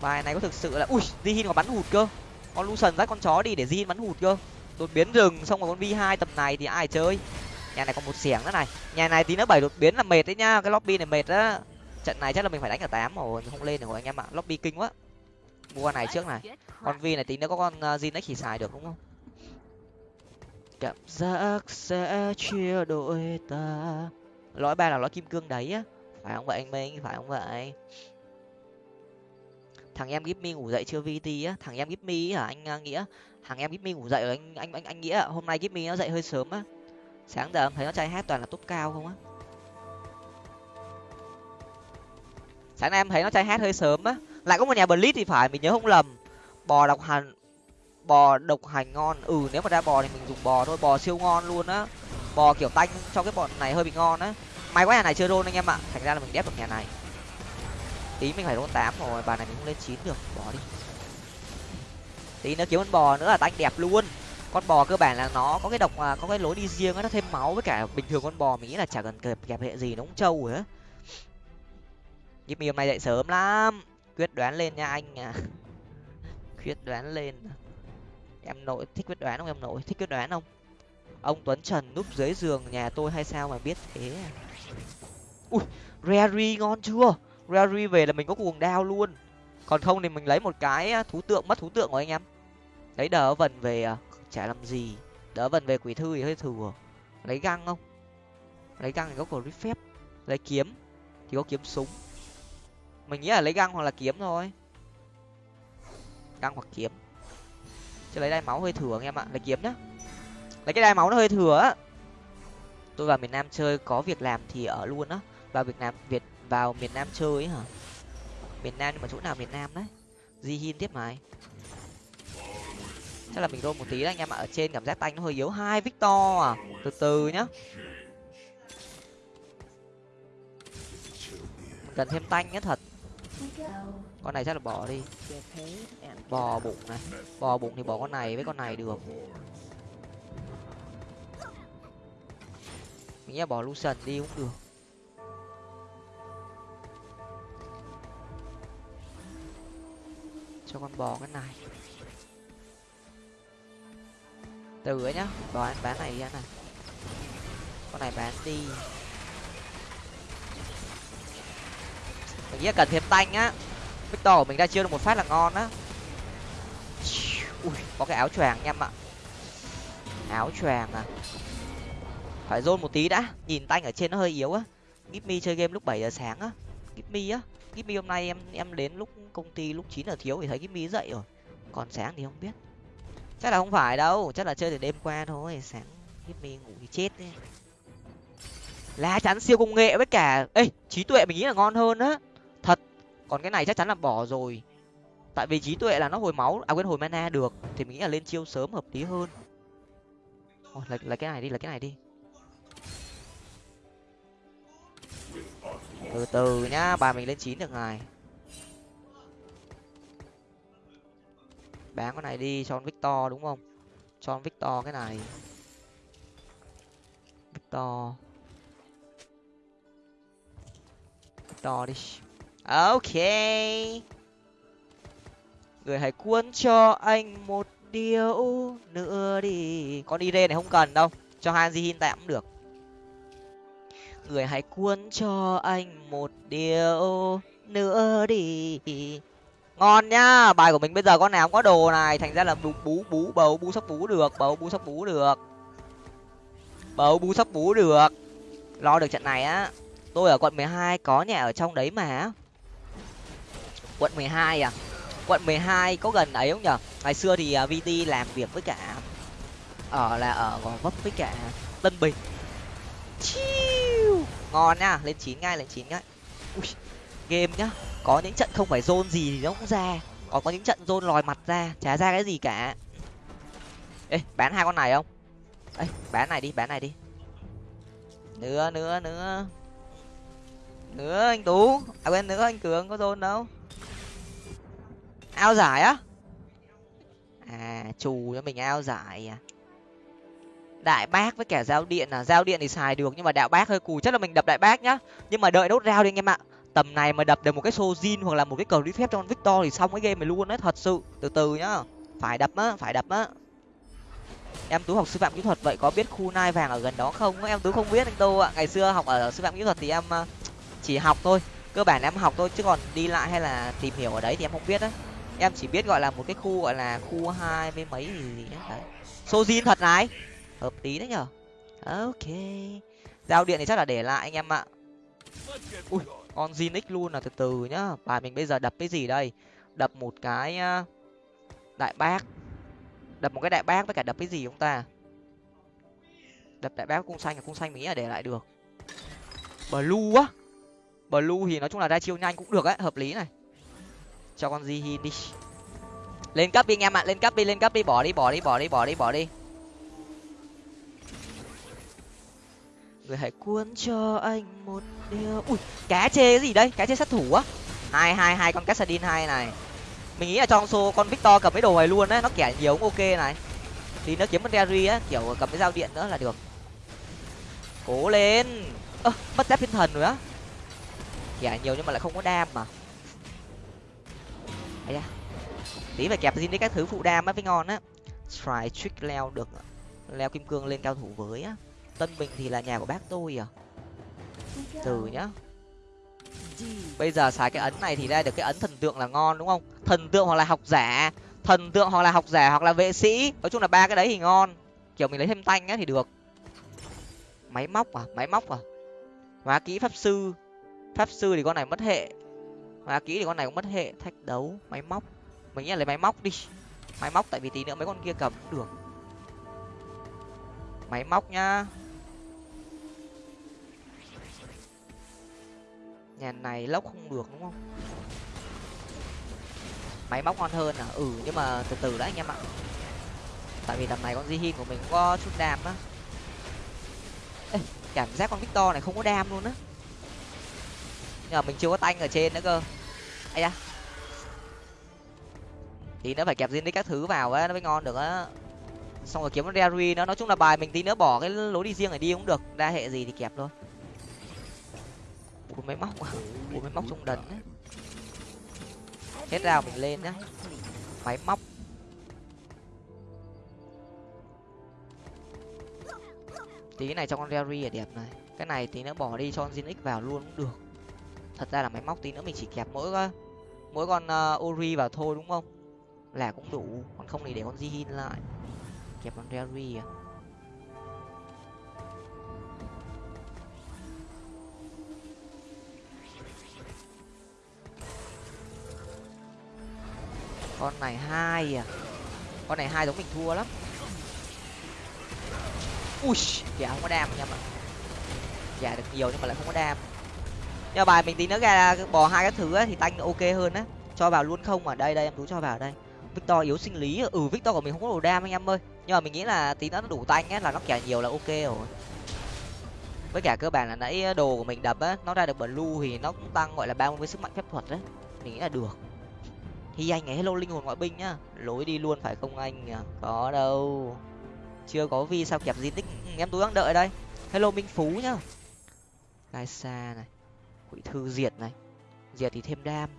Bài này có thực sự là ui, di hin còn bắn hụt cơ con lucian dắt con chó đi để zin bắn hụt cơ. Đột biến rừng xong rồi con vi hai tầm này thì ai chơi? Nhà này còn một xẻng nữa này. Nhà này tí nữa bảy đột biến là mệt đấy nhá cái lobby này mệt á. Trận này chắc là mình phải đánh ở tám rồi không lên được rồi anh em ạ. Lobby kinh quá. Mua con này trước này. Con vi này tí nữa có con zin uh, chỉ xài được đúng không? Cảm giác sẽ chia đôi ta. Lõi ba là lõi kim cương đấy á. Phải không vậy anh minh? Phải không vậy? Thằng em give me ngủ dậy chưa vt á? Thằng em give me hả, anh à, nghĩa? Thằng em give me ngủ dậy rồi anh anh anh anh nghĩa hôm nay give me nó dậy hơi sớm á. Sáng giờ em thấy nó trai hát toàn là top cao không á. Sáng nay em thấy nó trai hát hơi sớm á. Lại có một nhà blitz thì phải, mình nhớ không lầm. Bò độc hành, bò độc hành ngon. Ừ nếu mà ra bò thì mình dùng bò thôi, bò siêu ngon luôn á. Bò kiểu tanh, cho cái bọn này hơi bị ngon á. May quá nhà này chưa rôn anh em ạ, thành ra là mình đép được nhà này tí mình phải rôn tám rồi, bà này mình không lên chín được, bỏ đi. Tí nữa kiếm con bò nữa là tanh đẹp luôn. Con bò cơ bản là nó có cái độc à, có cái lối đi riêng nó thêm máu với cả bình thường con bò mình nghĩ là chả cần kẹp kẹp hệ gì nó cũng trâu rồi á. Nhưng hôm nay dậy sớm lắm. Quyết đoán lên nha anh à. Quyết đoán lên. Em nội, thích quyết đoán không em nội? Thích quyết đoán không? Ông tuấn trần núp dưới giường nhà tôi hay sao mà biết thế à? ui rary ngon chưa? Rary về là mình có cuồng đao luôn. Còn không thì mình lấy một cái thú tượng, mất thú tượng của anh em. Lấy đỡ vần về à, chả làm gì. Đỡ vần về quỷ thư thì hơi thừa. Lấy găng không? Lấy găng thì có cổ phép. Lấy kiếm thì có kiếm súng. Mình nghĩ là lấy găng hoặc là kiếm thôi. Găng hoặc kiếm. Chứ lấy đai máu hơi thừa anh em ạ. Lấy kiếm nhá. Lấy cái đai máu nó hơi thừa á. Tôi vào miền nam chơi có việc làm thì ở luôn á. Vào việt nam, việt vào miền nam chơi ấy hả? Miền nam nhưng mà chỗ nào miền nam đấy? Di hin tiếp mày. Chắc là mình rôn một tí đấy anh em ạ. Ở trên cảm giác tanh nó hơi yếu. Hai victor à? Từ từ nhá. Cần thêm tanh nhá, thật. Con này chắc là bỏ đi. Bò bụng này. Bò bụng thì bỏ con này với con này được. Mình nghĩ là bỏ lucian đi cũng được. Cho con bò cái này. Từ ấy nhá, bò anh bán này ra này con này bán đi. Mình nghĩ cần thêm tanh á. Victor của mình ra chiêu được một phát là ngon á. Ui, có cái áo choàng em ạ. Áo choàng à. Phải rôn một tí đã, nhìn tanh ở trên nó hơi yếu á. Gipmy chơi game lúc bảy giờ sáng á. Gipmy á. Gipmy hôm nay em em đến lúc công ty lúc chín giờ thiếu thì thấy cái mi dậy rồi. Còn sáng thì không biết. Chắc là không phải đâu chắc là chơi từ đêm qua thôi sáng Gipmy ngủ thì chết đấy. Lá chắn siêu công nghệ với cả ê trí tuệ mình nghĩ là ngon hơn á. Thật còn cái này chắc chắn là bỏ rồi. Tại vì trí tuệ là nó hồi máu à quên hồi mana được thì mình nghĩ là lên chiêu sớm hợp lý hơn. Ôi, là, là cái này đi là cái này đi. Từ từ nhá bà mình lên chín được ngài bán con này đi cho con victor, đúng không? Cho con victor cái này. Victor. Victor đi. Ok. Người hãy cuốn cho anh một điều nữa đi. Con ire này không cần đâu. Cho hanji hin tạm cũng được. Người hãy cuốn cho anh một điều nữa đi ngon nhá bài của mình bây giờ con nào cũng có đồ này. Thành ra là bú bú bú bầu bú sóc bú được bầu bú sóc bú được. Bầu bú sóc bú được. Lo được trận này á. Tôi ở quận mười hai có nhà ở trong đấy mà. Quận mười hai à? Quận mười hai có gần ấy không nhở? Ngày xưa thì à, vt làm việc với cả ở là ở gò vấp với cả tân bình. Chiu. ngon nhá lên chín ngay lên chín ngay. Ui, game nhá. Có những trận không phải zone gì thì nó cũng ra. Còn có những trận zone lòi mặt ra chả ra cái gì cả. Ê bán hai con này không? Ê bán này đi bán này đi. Nữa nữa nữa nữa anh tú. À quên nữa anh cường có zone đâu. Ao giải á? À trù cho mình ao giải à. Đại bác với cả giao điện à. Giao điện thì xài được nhưng mà đạo bác hơi cù, chắc là mình đập đại bác nhá. Nhưng mà đợi nốt rau đi anh em ạ tầm này mà đập được một cái sojin hoặc là một cái cờ lý phép cho con victor thì xong cái game này luôn đấy thật sự. Từ từ nhá. Phải đập á, phải đập á. Em tú học sư phạm kỹ thuật vậy có biết khu nai vàng ở gần đó không em tú không biết anh tô ạ. Ngày xưa học ở sư phạm kỹ thuật thì em ờ, chỉ học thôi. Cơ bản em học thôi, chứ còn đi lại hay là tìm hiểu ở đấy thì em không biết á. Em chỉ biết gọi là một cái khu gọi là khu hai với mấy gì gì đấy. Sojin thật này. Hợp lý đấy nhở. Ok. Giao điện thì chắc là để lại anh em ạ. Ui con Zinix luôn là từ từ nhá. Bài mình bây giờ đập cái gì đây? Đập một cái đại bác. Đập một cái đại bác với cả đập cái gì chúng ta? Đập đại bác cung xanh là cung xanh mình nghĩ là để lại được. Blue á. Blue thì nói chung là ra chiêu nhanh cũng được ấy hợp lý này. Cho con zinix. Đi lên cấp đi anh em ạ, lên cấp đi, lên cấp đi. Bỏ đi bỏ đi bỏ đi bỏ đi bỏ đi. Người hãy cuốn cho anh một điều. Ui, cá chê cái gì đây? Cá chê sát thủ á. Hai hai hai con cassadin hai này. Mình nghĩ là trong xô con victor cầm cái đồ này luôn đấy, nó kẻ nhiều cũng ok này. Thì nó kiếm con derry á, kiểu cầm cái dao điện nữa là được. Cố lên. Ơ, mất giáp thiên thần rồi á. Kẻ nhiều nhưng mà lại không có đam mà. Ấy da. Tí phải kẹp zin đấy các thứ phụ đam á mới ngon á. Try trick leo được. Leo kim cương lên cao thủ với á tân bình thì là nhà của bác tôi à? Từ nhá. Bây giờ xài cái ấn này thì ra được cái ấn thần tượng là ngon đúng không? Thần tượng hoặc là học giả. Thần tượng hoặc là học giả hoặc là vệ sĩ. Nói chung là ba cái đấy thì ngon. Kiểu mình lấy thêm tanh á thì được. Máy móc à? Máy móc à? Hóa kỹ pháp sư. Pháp sư thì con này mất hệ. Hóa kỹ thì con này cũng mất hệ. Thách đấu. Máy móc. Mình nghĩ là lấy máy móc đi. Máy móc tại vì tí nữa mấy con kia cầm cũng được. Máy móc nhá nhà này lốc không được, đúng không? Máy móc ngon hơn à? Ừ nhưng mà từ từ đã anh em ạ. Tại vì tầm này con Jihin của mình cũng có chút đam á. Cảm giác con Victor này không có đam luôn á. Nhưng mà mình chưa có tanh ở trên nữa cơ. Ấy da. Thì nữa phải kẹp zin các thứ vào á, nó mới ngon được á. Xong rồi kiếm con rary nó nói chung là bài mình tí nữa bỏ cái lối đi riêng này đi cũng được. Đa hệ gì thì kẹp thôi bốn máy móc à? bốn máy móc trong đần ấy. hết rào mình lên nhá. Máy móc. Tí này cho con Rary là đẹp này. Cái này tí nữa bỏ đi cho con Zinix vào luôn cũng được. Thật ra là máy móc tí nữa mình chỉ kẹp mỗi ờ, mỗi con uh, Ori vào thôi đúng không? Là cũng đủ. Còn không thì để con Jihin lại. Kẹp con Rary à? Con này hai à. Con này hai giống mình thua lắm. Ui dạ không có đam nha mà dạ được nhiều nhưng mà lại không có đam. Nhưng mà bài mình tí nữa ra bò hai cái thứ ấy, thì tanh ok hơn á. Cho vào luôn không ở đây đây em tú cho vào đây. Victor yếu sinh lý ừ victor của mình không có đồ đam anh em ơi. Nhưng mà mình nghĩ là tí nữa nó đủ tanh á là nó kẻ nhiều là ok rồi. Với cả cơ bản là nãy đồ của mình đập á nó ra được blue thì nó cũng tăng gọi là ba mươi sức mạnh phép thuật đấy mình nghĩ là được hi anh ấy hello linh hồn ngoại binh nhá. Lối đi luôn phải không anh? À? có đâu. Chưa có vi sao kẹp di tích. Ừ, ừ, em tú đang đợi đây. Hello minh phú nhá. Gai xa này, quỷ thư diệt này. Diệt thì thêm đam,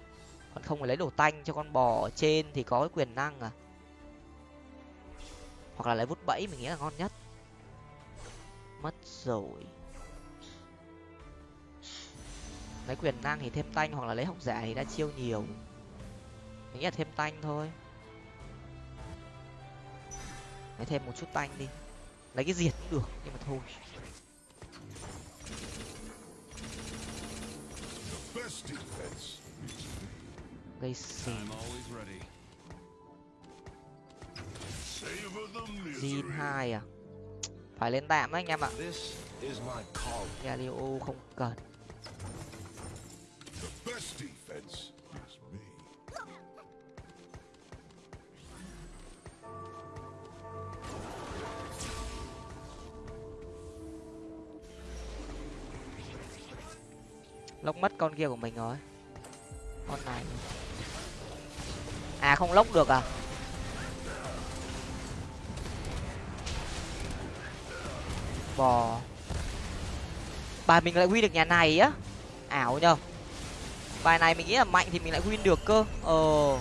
còn không phải lấy đồ tanh cho con bò ở trên thì có cái quyền năng à. Hoặc là lấy vút bẫy, mình nghĩ là ngon nhất. Mất rồi. Lấy quyền năng thì thêm tanh, hoặc là lấy học giả thì đã chiêu nhiều nghĩ là thêm tanh thôi. Lấy thêm một chút tanh đi. Lấy cái diệt cũng được nhưng mà thôi. Gây xì. Jin hai à? Phải lên tạm đấy anh em ạ. Galio không cần lốc mất con kia của mình rồi. Con này. À không lốc được à? Bò. Bài mình lại win được nhà này á. Ảo nhờ. Bài này mình nghĩ là mạnh thì mình lại win được cơ. Ờ.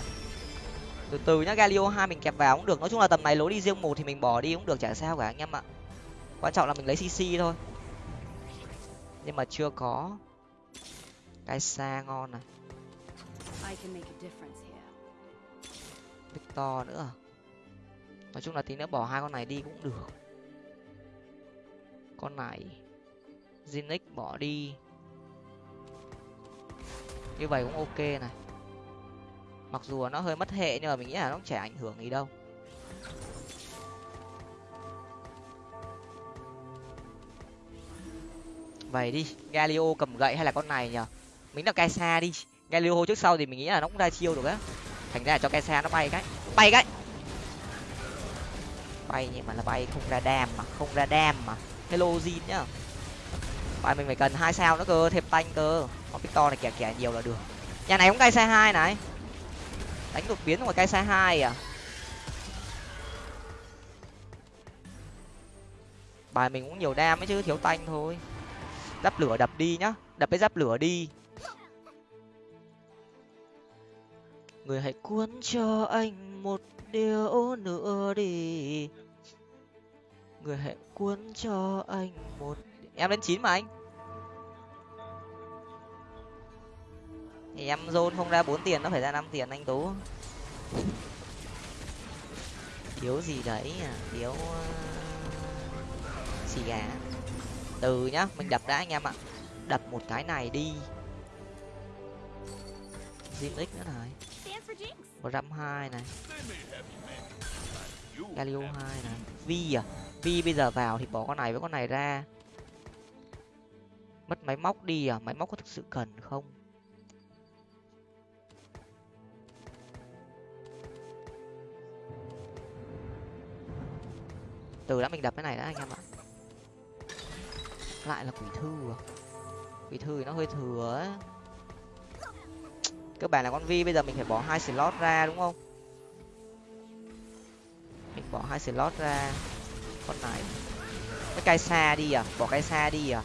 Từ từ nhá, galio hai mình kẹp vào cũng được. Nói chung là tầm này lối đi riêng một thì mình bỏ đi cũng được, chả sao cả anh em ạ. Quan trọng là mình lấy cc thôi. Nhưng mà chưa có cái xa ngon này victor nữa à? nói chung là tí nữa bỏ hai con này đi cũng được. Con này Zinix bỏ đi. Như vậy cũng ok này. Mặc dù nó hơi mất hệ nhưng mà mình nghĩ là nó chả ảnh hưởng gì đâu. Vậy đi galio cầm gậy hay là con này nhở mình là cai xa đi. Galio trước sau thì mình nghĩ là nó cũng ra chiêu được á. Thành ra là cho cai xa nó bay cái. Bay cái! Bay nhưng mà là bay không ra đam mà, không ra đam mà. Hello zin nhá. Bài mình phải cần hai sao nữa cơ, thêm tanh cơ. Còn victor này kẻ kẻ nhiều là được. Nhà này cũng cai xa hai này. Đánh đột biến ngoài cai xa hai à? Bài mình cũng nhiều đam ấy chứ, thiếu tanh thôi. Giáp lửa đập đi nhá. Đập cái giáp lửa đi. Người hãy cuốn cho anh một điều nữa đi. Người hãy cuốn cho anh một em lên chín mà anh. Thì em zone không ra bốn tiền, nó phải ra năm tiền anh tú. Thiếu gì đấy à? Thiếu ờ, xì gà. Từ nhá, mình đập đã anh em ạ. Đập một cái này đi. Zim X nữa này một trăm hai này. Galio hai này. Vi à? Vi bây giờ vào thì bỏ con này với con này ra. Mất máy móc đi à? Máy móc có thực sự cần không? Từ đã mình đập cái này đã anh em ạ. Lại là quỷ thư à? Quỷ thư thì nó hơi thừa ấy cơ bản là con vi, bây giờ mình phải bỏ hai slot ra, đúng không? Mình bỏ hai slot ra. Con này. Cái cây xa đi à? Bỏ cây xa đi à?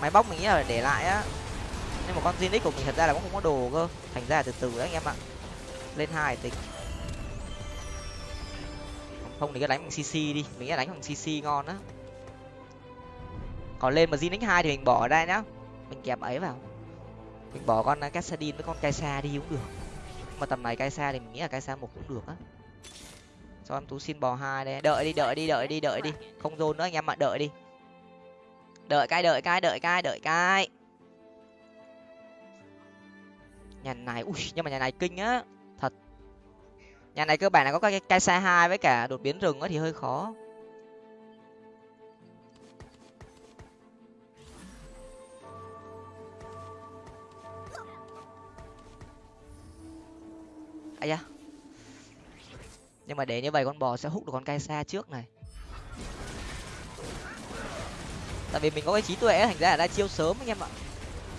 Máy bóc mình nghĩ là để lại á. Nhưng mà con Zinix của mình thật ra là cũng không có đồ cơ. Thành ra là từ từ đấy anh em ạ. Lên hai tính. Không thì cứ đánh bằng cc đi. Mình nghĩ đánh bằng cc ngon á. Còn lên mà Zinix hai thì mình bỏ ở đây nhá. Mình kẹp ấy vào mình bỏ con cassadin với con kaisa đi cũng được. Mà tầm này kaisa thì mình nghĩ là kaisa một cũng được á. Cho em tú xin bò hai đây. Đợi đi đợi đi đợi đi đợi đi. Không dồn nữa anh em ạ, đợi đi. Đợi cái đợi cái đợi cái đợi cái. Nhà này, ui, nhưng mà nhà này kinh á. Thật. Nhà này cơ bản là có cái cây xa hai với cả đột biến rừng á thì hơi khó. À? nhưng mà để như vậy con bò sẽ hút được con cây xa trước này. Tại vì mình có cái trí tuệ thành ra là ra chiêu sớm anh em ạ.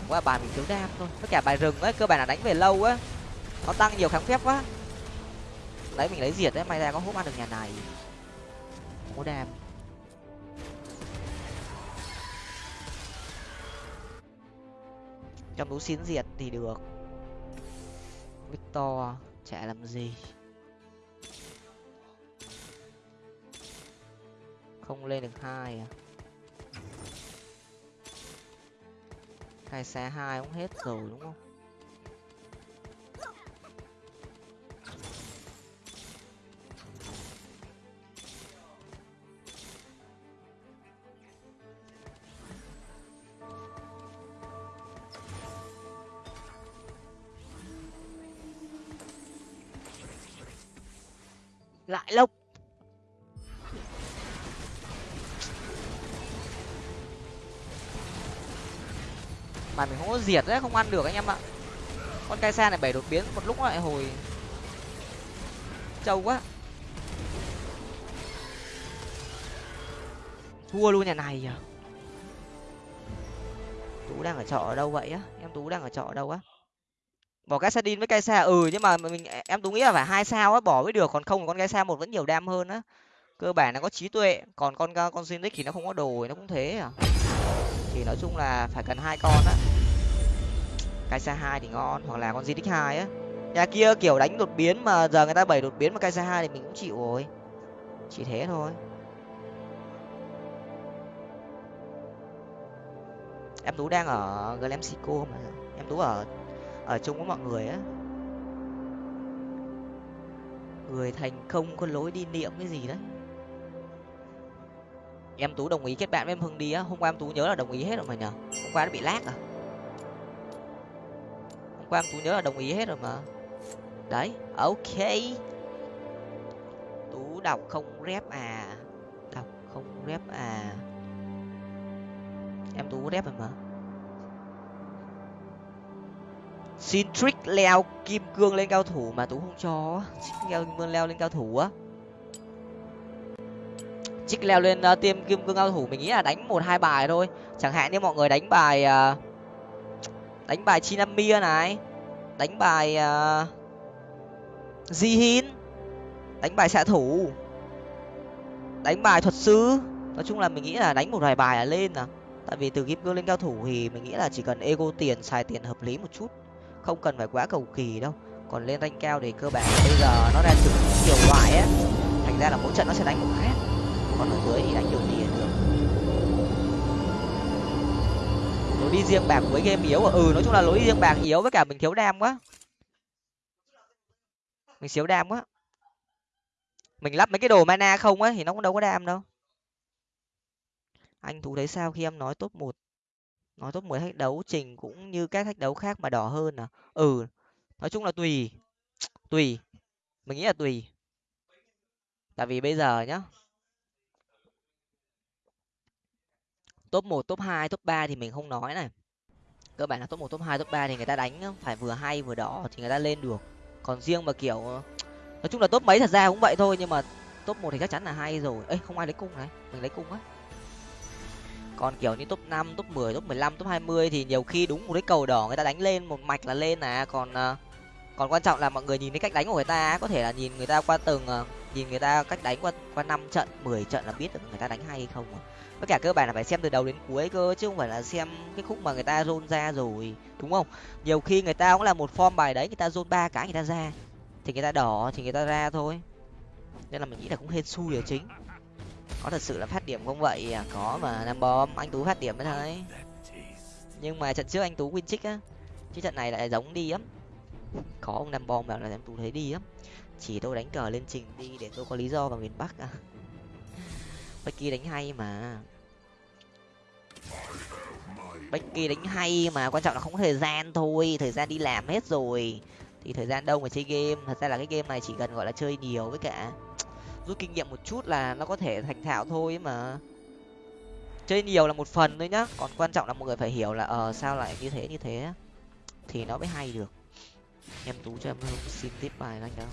Qua bài mình thiếu đam thôi. Tất cả bài rừng ấy cơ bản là đánh về lâu á. Nó tăng nhiều kháng phép quá. Lấy mình lấy diệt đấy may ra có hút ăn được nhà này. Không có đam. Trong tú xin diệt thì được. Victor chả làm gì. Không lên được hai à? Hai xe hai cũng hết rồi, đúng không? Lại lộc mà mình không có diệt đấy, không ăn được anh em ạ. Con cai xa này bảy đột biến, một lúc lại hồi trâu quá. Thua luôn nhà này à tú đang ở trọ ở đâu vậy á? Em tú đang ở trọ ở đâu á? Bỏ cái sadin với cây xe ừ nhưng mà mình em tú nghĩ là phải hai sao á, bỏ mới được, còn không con cây xe một vẫn nhiều đam hơn á. Cơ bản nó có trí tuệ, còn con con Zinix thì nó không có đồ nó cũng thế à. Thì nói chung là phải cần hai con á. Kaisa hai thì ngon, hoặc là con Zinix hai á. Nhà kia kiểu đánh đột biến mà giờ người ta bảy đột biến mà Kaisa hai thì mình cũng chịu rồi. Chỉ thế thôi. Em tú đang ở glam mà. Em tú ở ở chung với mọi người á. Người thành công có lối đi niệm cái gì đấy. Em tú đồng ý kết bạn với em hưng đi á. Hôm qua em tú nhớ là đồng ý hết rồi mà nhở hôm qua nó bị lag à. Hôm qua em tú nhớ là đồng ý hết rồi mà. Đấy, ok. Tú đọc không rep à. Đọc không rep à. Em tú rep rồi mà. Xin trick leo kim cương lên cao thủ mà tú không cho. Leo kim cương leo lên cao thủ á. Trick leo lên uh, tiêm kim cương cao thủ mình nghĩ là đánh một hai bài thôi. Chẳng hạn như mọi người đánh bài uh, đánh bài chinamia này đánh bài uh, jihin đánh bài xạ thủ đánh bài thuật sư. Nói chung là mình nghĩ là đánh một vài bài là lên à. Tại vì từ kim cương lên cao thủ thì mình nghĩ là chỉ cần ego tiền xài tiền hợp lý một chút không cần phải quá cầu kỳ đâu. Còn lên rank cao thì cơ bản bây giờ nó ra trực nhiều loại á. Thành ra là mỗi trận nó sẽ đánh một khác còn ở dưới thì đánh kiểu gì được. Lối đi riêng bạc với game yếu à? ừ nói chung là lối đi riêng bạc yếu với cả mình thiếu đam quá. Mình xíu đam quá. Mình lắp mấy cái đồ mana không á thì nó cũng đâu có đam đâu. Anh thú thấy sao khi em nói top một? Nói top mười thách đấu trình cũng như các thách đấu khác mà đỏ hơn à? Ừ nói chung là tùy tùy, mình nghĩ là tùy. Tại vì bây giờ nhá, top một, top hai, top ba thì mình không nói này. Cơ bản là top một, top hai, top ba thì người ta đánh phải vừa hay vừa đỏ thì người ta lên được. Còn riêng mà kiểu ờ, nói chung là top mấy thật ra cũng vậy thôi nhưng mà top một thì chắc chắn là hay rồi. Ấy không ai lấy cung này, mình lấy cung á còn kiểu như top năm top mười top mười lăm top hai mươi thì nhiều khi đúng một cái cầu đỏ người ta đánh lên một mạch là lên à còn còn quan trọng là mọi người nhìn cái cách đánh của người ta có thể là nhìn người ta qua từng nhìn người ta cách đánh qua qua năm trận mười trận là biết được người ta đánh hay hay không tất cả cơ bản là phải xem từ đầu đến cuối cơ chứ không phải là xem cái khúc mà người ta rôn ra rồi đúng không nhiều khi người ta cũng là một form bài đấy người ta rôn ba cái người ta ra thì người ta đỏ thì người ta ra thôi nên là mình nghĩ là cũng hên xui là chính có thật sự là phát điểm không vậy à? Có mà nam bom, anh tú phát điểm mới thấy nhưng mà trận trước anh tú win trích á chứ trận này lại giống đi lắm. Có ông nam bom bảo là em tú thấy đi lắm. Chỉ tôi đánh cờ lên trình đi để tôi có lý do vào miền bắc à. Becky đánh hay mà. Becky đánh hay mà, quan trọng là không có thời gian thôi. Thời gian đi làm hết rồi. Thì thời gian đâu mà chơi game? Thật ra là cái game này chỉ cần, gọi là, chơi nhiều với cả rút kinh nghiệm một chút là nó có thể thành thạo thôi ấy mà. Chơi nhiều là một phần thôi nhá, còn quan trọng là mọi người phải hiểu là ờ sao lại như thế như thế thì nó mới hay được. Em tú cho em hưng xin tiếp bài anh đó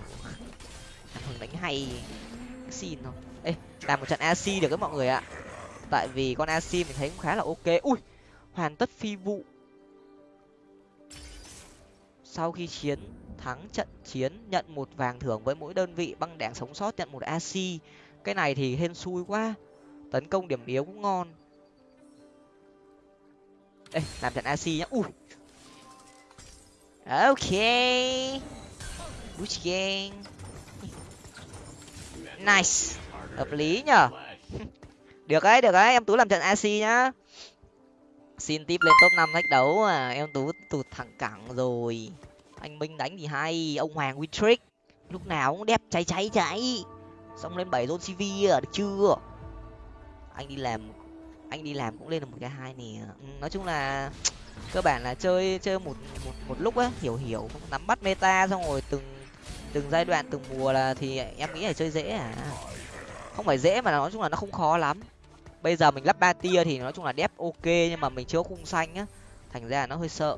em hưng đánh hay. Xin không? Ê, làm một trận ac được các mọi người ạ. Tại vì con ac mình thấy cũng khá là ok. Ui, hoàn tất phi vụ. Sau khi chiến thắng trận chiến, nhận một vàng thưởng với mỗi đơn vị, băng đảng sống sót nhận một ac cái này thì hên xui quá, tấn công điểm yếu cũng ngon. Ê, làm trận ac nhá. Ui. Ok. Bush gang nice. Hợp lý nhở được đấy được đấy, em tú làm trận ac nhá. Xin tiếp lên top năm thách đấu à em tú tụt thẳng cẳng rồi anh minh đánh thì hay, ông hoàng win trick lúc nào cũng đẹp, cháy cháy cháy. Xong lên bảy zone cv à được chưa? Anh đi làm, anh đi làm cũng lên được một cái hai nè. Ừ, nói chung là cơ bản là chơi chơi một một một lúc á, hiểu hiểu. Nắm bắt meta xong rồi từng từng giai đoạn, từng mùa là thì em nghĩ là chơi dễ à. Không phải dễ mà nói chung là nó không khó lắm. Bây giờ mình lắp ba tia thì nói chung là đép ok. Nhưng mà mình chưa có khung xanh á, thành ra là nó hơi sợ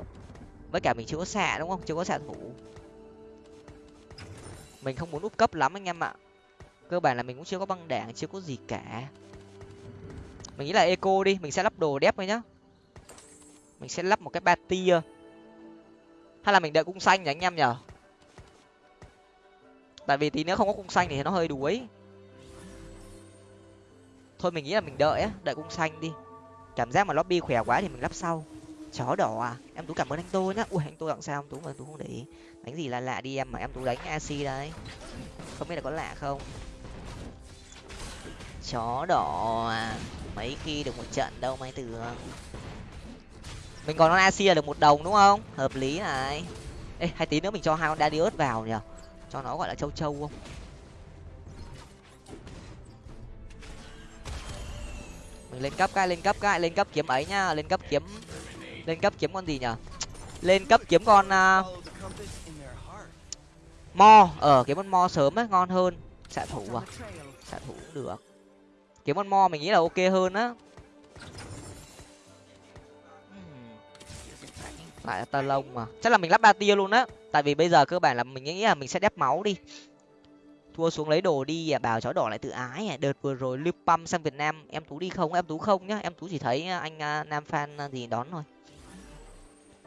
với cả mình chưa có xạ, đúng không? Chưa có xạ thủ. Mình không muốn úp cấp lắm anh em ạ. Cơ bản là mình cũng chưa có băng đảng, chưa có gì cả. Mình nghĩ là eco đi, mình sẽ lắp đồ đép thôi nhá. Mình sẽ lắp một cái ba tia. Hay là mình đợi cung xanh nhỉ anh em nhở tại vì tí nữa không có cung xanh thì nó hơi đuối. Thôi mình nghĩ là mình đợi á, đợi cung xanh đi. Cảm giác mà lobby khỏe quá thì mình lắp sau chó đỏ à? Em tú cảm ơn anh tô nhá. Ui, anh tô làm sao? Em tú mà tú không để ý. Đánh gì là lạ đi em mà em tú đánh ac đấy. Không biết là có lạ không? Chó đỏ à? Mấy khi được một trận đâu mấy từ mình còn con ac là được một đồng đúng không? Hợp lý này. Ê, hai tí nữa mình cho hai con darius vào nhở cho nó gọi là châu châu không? Mình lên cấp cái, lên cấp cái, lên cấp kiếm ấy nhá. Lên cấp kiếm lên cấp kiếm con gì nhở? Lên cấp kiếm con uh, mo. Ở kiếm con mo sớm ấy ngon hơn. Xạ thủ à? Xạ thủ cũng được. Kiếm con mo mình nghĩ là ok hơn á. Lại là tơ lông mà. Chắc là mình lắp ba tia luôn á. Tại vì bây giờ cơ bản là mình nghĩ là mình sẽ đép máu đi. Thua xuống lấy đồ đi à bảo chó đỏ lại tự ái à. Đợt vừa rồi lưu păm sang việt nam em tú đi không? Em tú không nhá. Em tú chỉ thấy anh à, nam fan gì đón thôi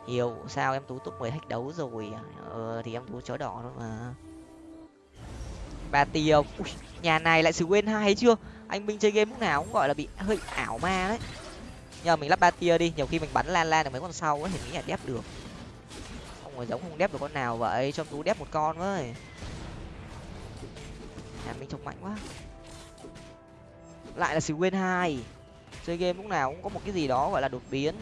hiểu sao em tú top mười thách đấu rồi à? ờ thì em tú chó đỏ thôi mà. Ba tiêu Ui, nhà này lại sử quên hai chưa? Anh minh chơi game lúc nào cũng gọi là bị hơi ảo ma đấy. Nhờ mình lắp ba tia đi nhiều khi mình bắn lan lan được mấy con sau ấy thì nghĩ là đép được. Không phải giống không đép được con nào vậy cho tú đép một con với. Nhà mình trông mạnh quá. Lại là sử quên hai. Chơi game lúc nào cũng có một cái gì đó gọi là đột biến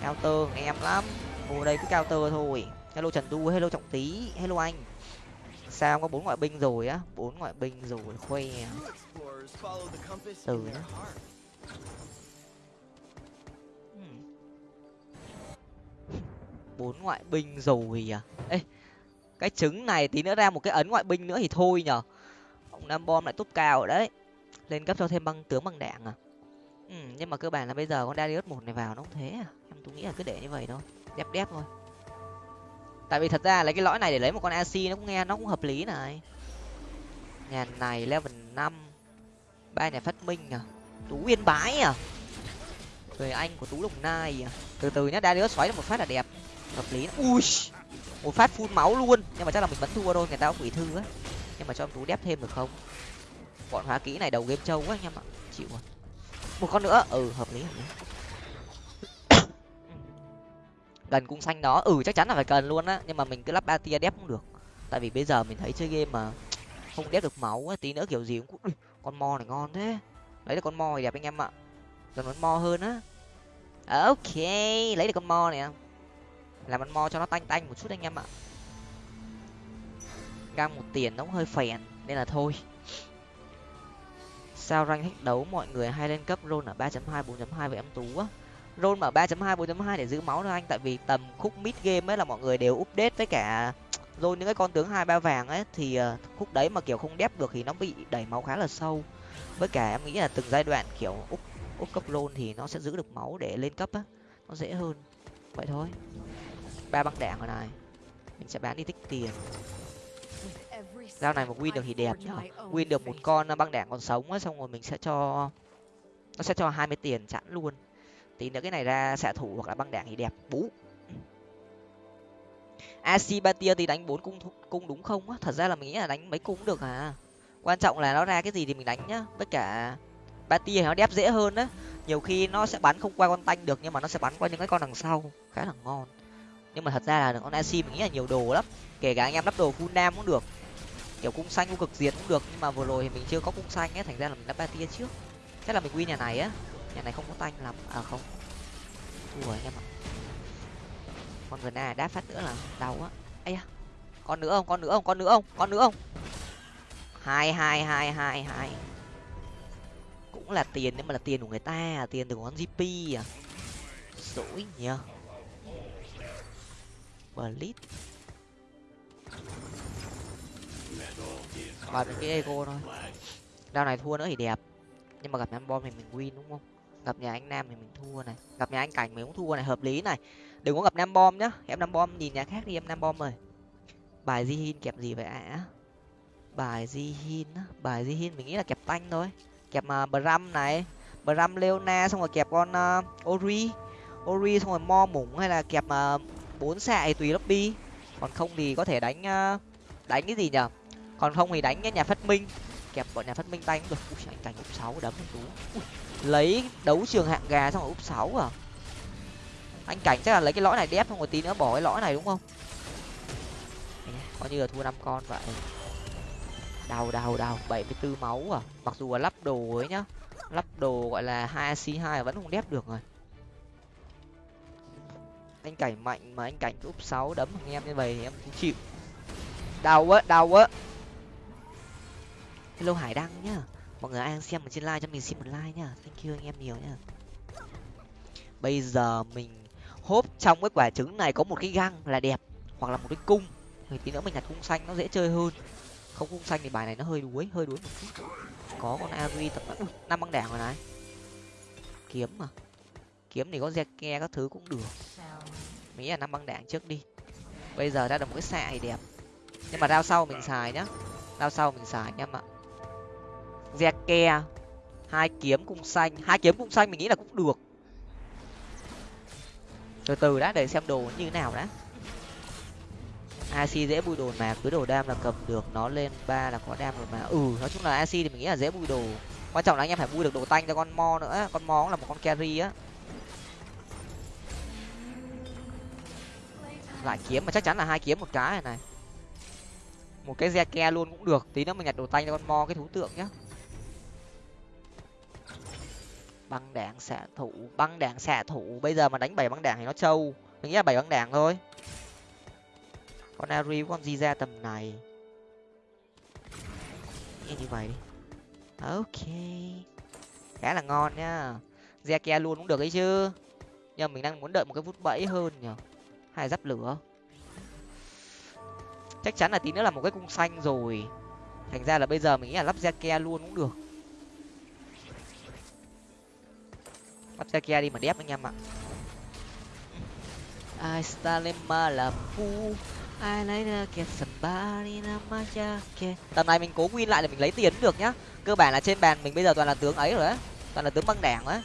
cao tơ em lắm. Ngồi đây cứ cao tơ thôi. Hello trần du, hello trọng tý? Hello anh. Sao có bốn ngoại binh rồi á? Bốn ngoại binh rồi khoe. Từ nhá bốn ngoại binh rồi à? Ê cái trứng này tí nữa ra một cái ấn ngoại binh nữa thì thôi nhở ông nam bom lại tốt cao đấy. Lên cấp cho thêm băng tướng bằng đạn à? Ừ, nhưng mà cơ bản là bây giờ con Darius một này vào nó cũng thế à? Tôi nghĩ là cứ để như vậy thôi. Đẹp đẹp thôi. Tại vì thật ra lấy cái lõi này để lấy một con ac nó cũng nghe, nó cũng hợp lý này. Nhà này level năm. Ba nhà phát minh à? Tú yên bái à? Người anh của tú đồng nai à? Từ từ nhá, Darius xoáy được một phát là đẹp. Hợp lý ui, một phát phun máu luôn. Nhưng mà chắc là mình vẫn thua thôi, người ta có quỷ thư á. Nhưng mà cho em tú đép thêm được không? Bọn hóa kỹ này đầu game trâu quá anh em ạ chịu rồi. Một con nữa. Ừ hợp lý hợp lý gần cung xanh đó ừ chắc chắn là phải cần luôn á nhưng mà mình cứ lắp ba tia đép cũng được. Tại vì bây giờ mình thấy chơi game mà không đép được máu á tí nữa kiểu gì cũng Ui, con mo này ngon thế. Lấy được con mo thì đẹp anh em ạ. Cần con mo hơn á. À, ok lấy được con mo này làm con mo cho nó tanh tanh một chút anh em ạ. Găng một tiền nó cũng hơi phèn nên là thôi. Sao rank thách đấu mọi người hay lên cấp rôn ở à? ba chấm hai bốn chấm hai với em tú á rôn mở ba.2 bốn.2 để giữ máu thôi anh. Tại vì tầm khúc mid game ấy là mọi người đều update với cả rồi những cái con tướng hai ba vàng ấy. Thì ờ, khúc đấy mà kiểu không đép được thì nó bị đẩy máu khá là sâu. Với cả em nghĩ là từng giai đoạn kiểu úp úp cấp rôn thì nó sẽ giữ được máu để lên cấp á. Nó dễ hơn. Vậy thôi. Ba băng đạn rồi này. Mình sẽ bán đi tích tiền. Dao này mà win được thì đẹp nhở win được một con băng đảng còn sống á, xong rồi mình sẽ cho, nó sẽ cho hai mươi tiền chẵn luôn tí nữa cái này ra xạ thủ hoặc là băng đảng thì đẹp. Bú. Asibatia thì đánh bốn cung cung đúng không á? Thật ra là mình nghĩ là đánh mấy cung cũng được à. Quan trọng là nó ra cái gì thì mình đánh nhá. Với cả Batia nó đép dễ hơn á. Nhiều khi nó sẽ bắn không qua con tanh được nhưng mà nó sẽ bắn qua những cái con đằng sau. Khá là ngon. Nhưng mà thật ra là con Asi mình nghĩ là nhiều đồ lắm. Kể cả anh em lắp đồ full nam cũng được. Kiểu cung xanh, cung cực diệt cũng được. Nhưng mà vừa rồi thì mình chưa có cung xanh ấy thành ra là mình lắp Batia trước. Chắc là mình win nhà này á nhà này không có tanh lắm. À không. Thua anh em ạ. Con gần này, đáp phát nữa là đau á. Ấy à con nữa không, con nữa không, con nữa không, con nữa không. Hai hai hai hai hai. Cũng là tiền nhưng mà là tiền của người ta à tiền từ con gp à. Dỗi nhờ. Blit vào cái ego thôi. Đao này thua nữa thì đẹp. Nhưng mà gặp nam bom thì mình win, đúng không? Gặp nhà anh nam thì mình thua này. Gặp nhà anh cảnh mình cũng thua này hợp lý này. Đừng có gặp nam bom nhá. Em nam bom nhìn nhà khác đi em nam bom rồi bài di hin kẹp gì vậy ạ? Bài di hin bài di hin mình nghĩ là kẹp tanh thôi. Kẹp mà uh, bram này. Bram leona xong rồi kẹp con uh, ori. Ori xong rồi mo mủng hay là kẹp mà uh, bốn xạ tùy lobby. Còn không thì có thể đánh uh, đánh cái gì nhở? Còn không thì đánh nhà phát minh. Kẹp bọn nhà phát minh tay cũng được. Ui anh cảnh úp sáu đấm anh tú ui, lấy đấu trường hạng gà xong rồi úp sáu à? Anh cảnh chắc là lấy cái lõi này đép không một tí nữa bỏ cái lõi này đúng không? Coi như là thua năm con vậy. Đau đau đau. Bảy mươi bốn máu à? Mặc dù là lắp đồ ấy nhá. Lắp đồ gọi là hai c hai vẫn không đép được rồi. Anh cảnh mạnh mà anh cảnh úp sáu đấm thằng em như vậy thì em cũng chịu. Đau quá đau quá. Hello hải đăng nhá mọi người ai đang xem ở trên like cho mình xin một like nhá. Thank you anh em nhiều nhá. Bây giờ mình hốp trong cái quả trứng này có một cái găng là đẹp, hoặc là một cái cung. Thì tí nữa mình nhặt cung xanh nó dễ chơi hơn. Không cung xanh thì bài này nó hơi đuối hơi đuối một chút. Có con Avi tập năm băng đảng rồi này. Kiếm mà. Kiếm thì có ke các thứ cũng được. Mỹ nghĩ là năm băng đảng trước đi. Bây giờ ra được một cái xạ thì đẹp. Nhưng mà rao sau mình xài nhá. Rao sau mình xài nhá ạ Zeke, hai kiếm cung xanh. Hai kiếm cung xanh mình nghĩ là cũng được. Từ từ đã để xem đồ như thế nào đã. Ac dễ bùi đồ mà cứ đồ đam là cầm được nó lên ba là có đam rồi mà. Ừ nói chung là ac thì mình nghĩ là dễ bùi đồ. Quan trọng là anh em phải bùi được đồ tanh cho con mo nữa. Con mo là một con carry á. Lại kiếm mà chắc chắn là hai kiếm một cái này này. Một cái re ke luôn cũng được. Tí nữa mình nhặt đồ tanh cho con mo cái thú tượng nhá. Băng đạn xạ thủ, băng đạn xạ thủ. Bây giờ mà đánh bảy băng đạn thì nó trâu. Mình nghĩ là bảy băng đạn thôi. Con ari con gì ra tầm này. Nghe như vậy đi. Ok. Khá là ngon nhá Zeke luôn cũng được ấy chứ. Nhưng mình đang muốn đợi một cái phút bẫy hơn nhở hay giáp lửa. Chắc chắn là tí nữa là một cái cung xanh rồi. Thành ra là bây giờ mình nghĩ là lắp Zeke luôn cũng được. Bắt ra kia đi mà đép anh em ạ. Ai Stalema là phu, ai lấy ra kẹt somebody namachake tầm này mình cố win lại để mình lấy tiền được nhá. Cơ bản là trên bàn mình bây giờ toàn là tướng ấy rồi á. Toàn là tướng băng đảng á.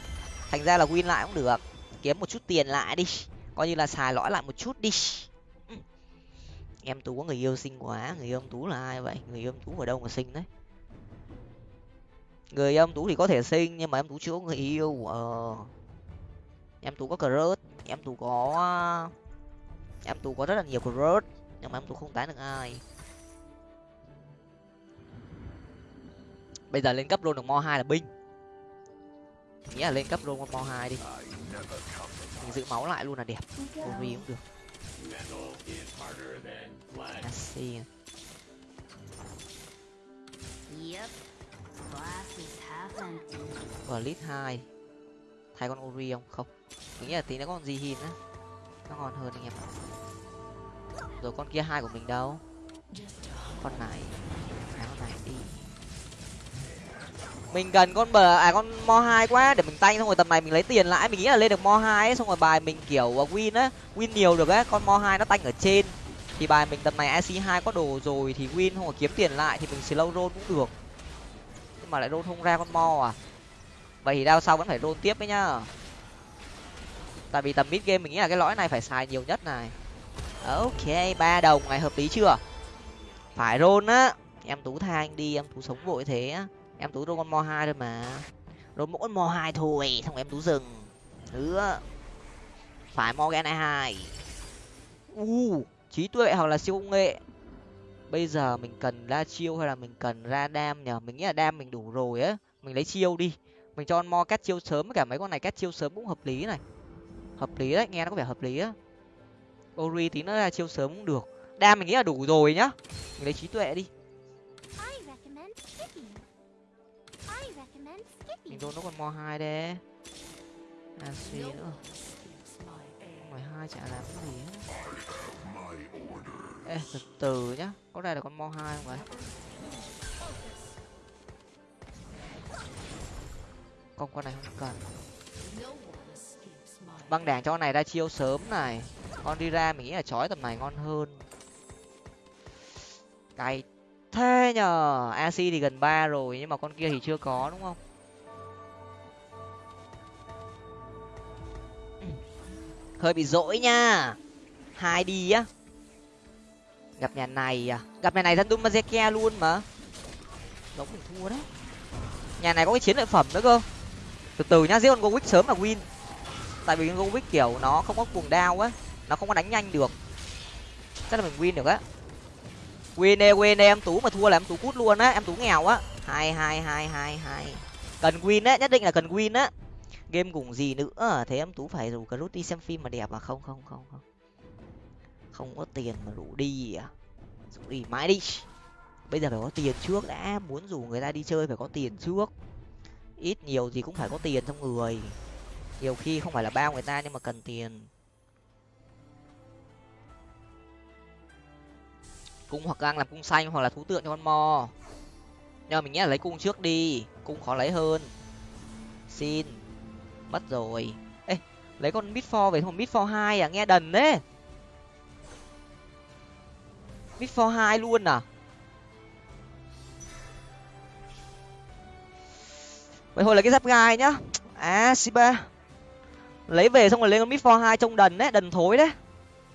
Thành ra là win lại cũng được. Kiếm một chút tiền lại đi. Coi như là xài lõi lại một chút đi. Em tú có người yêu xinh quá, người yêu ông tú là ai vậy? Người yêu ông tú ở đâu mà xinh đấy? người em tú thì có thể sinh, nhưng mà em tú chưa có người yêu ờ. Em tú có crush, em tú có, em tú có rất là nhiều crush, nhưng mà em tú không tán được ai. Bây giờ lên cấp luôn được mo hai là binh. Nghĩa là lên cấp luôn con mo hai đi. Mình giữ máu lại luôn là đẹp. Vì cũng được. Yep và lít hai. Thay con ori không? Không. Mình nghĩ là tí nó còn gì hin á. Nó ngon hơn anh em ạ. rồi con kia hai của mình đâu? Con này. À, con này đi. Mình cần con bờ à con mo hai quá. Để mình tanh xong rồi tầm này mình lấy tiền lãi. Mình nghĩ là lên được mo hai ấy xong rồi bài mình kiểu à, win á win nhiều được á. Con mo hai nó tanh ở trên. Thì bài mình tầm này ac hai có đồ rồi thì win không có kiếm tiền lại thì mình slow roll cũng được nhưng mà lại rôn không ra con mo à? Vậy thì đao sau vẫn phải rôn tiếp đấy nhá. Tại vì tầm mid game mình nghĩ là cái lõi này phải xài nhiều nhất này. Ok, ba đồng này, hợp lý chưa? Phải rôn á. Em tú tha anh đi, em tú sống vội thế á. Em tú rôn con mo hai thôi mà. Rôn mỗi con mo hai thôi, xong em tú dừng. Ừ Nữa phải mo morgan hai. U, trí tuệ hoặc là siêu công nghệ bây giờ mình cần ra chiêu hay là mình cần ra đam nhở mình nghĩ là đam mình đủ rồi á. Mình lấy chiêu đi. Mình cho mo cắt chiêu sớm với cả mấy con này cắt chiêu sớm cũng hợp lý này. Hợp lý đấy nghe nó có vẻ hợp lý á. Ori tí nữa ra chiêu sớm cũng được. Đam mình nghĩ là đủ rồi nhá. Mình lấy trí tuệ đi. Mình đôn nó còn mo hai đấy à suy nữa? Mười hai chả làm cái gì hết ê, từ từ nhá. Có đây là con mo hai không vậy? Con con này không cần. Băng đảng cho con này ra chiêu sớm này. Con đi ra mình nghĩ là chói tầm này ngon hơn. Cái thế nhờ ac thì gần ba rồi, nhưng mà con kia thì chưa có, đúng không? Hơi bị dỗi nha. Hai đi á gặp nhà này à? Gặp nhà này thân đun mazeke luôn mà. Giống mình thua đấy. Nhà này có cái chiến lợi phẩm nữa cơ. Từ từ nhá, giết con gowick sớm là win. Tại vì con gowick kiểu nó không có cuồng đao á, nó không có đánh nhanh được. Chắc là mình win được á. Win đi win đi em tú mà thua là em tú cút luôn á, em tú nghèo á. Hai hai hai hai hai. Cần win á, nhất định là cần win á. Game cùng gì nữa à? thế em tú phải rủ cả rút đi xem phim mà đẹp à? Không không không không không có tiền mà rủ đi à? Rủ đi mãi đi. Bây giờ phải có tiền trước đã, muốn rủ người ta đi chơi phải có tiền trước. Ít nhiều gì cũng phải có tiền trong người. Nhiều khi không phải là bao người ta nhưng mà cần tiền. Cung hoặc đang làm cung xanh hoặc là thú tượng cho con mò. Nhưng mà mình nghĩ là lấy cung trước đi, cung khó lấy hơn. Xin. Mất rồi. Ê, lấy con mid for về thôi mid for hai à? Nghe đần đấy mid for hai luôn à? Vậy thôi là cái giáp gai nhá. À siba lấy về xong rồi lên con mid for hai trông đần đấy đần thối đấy.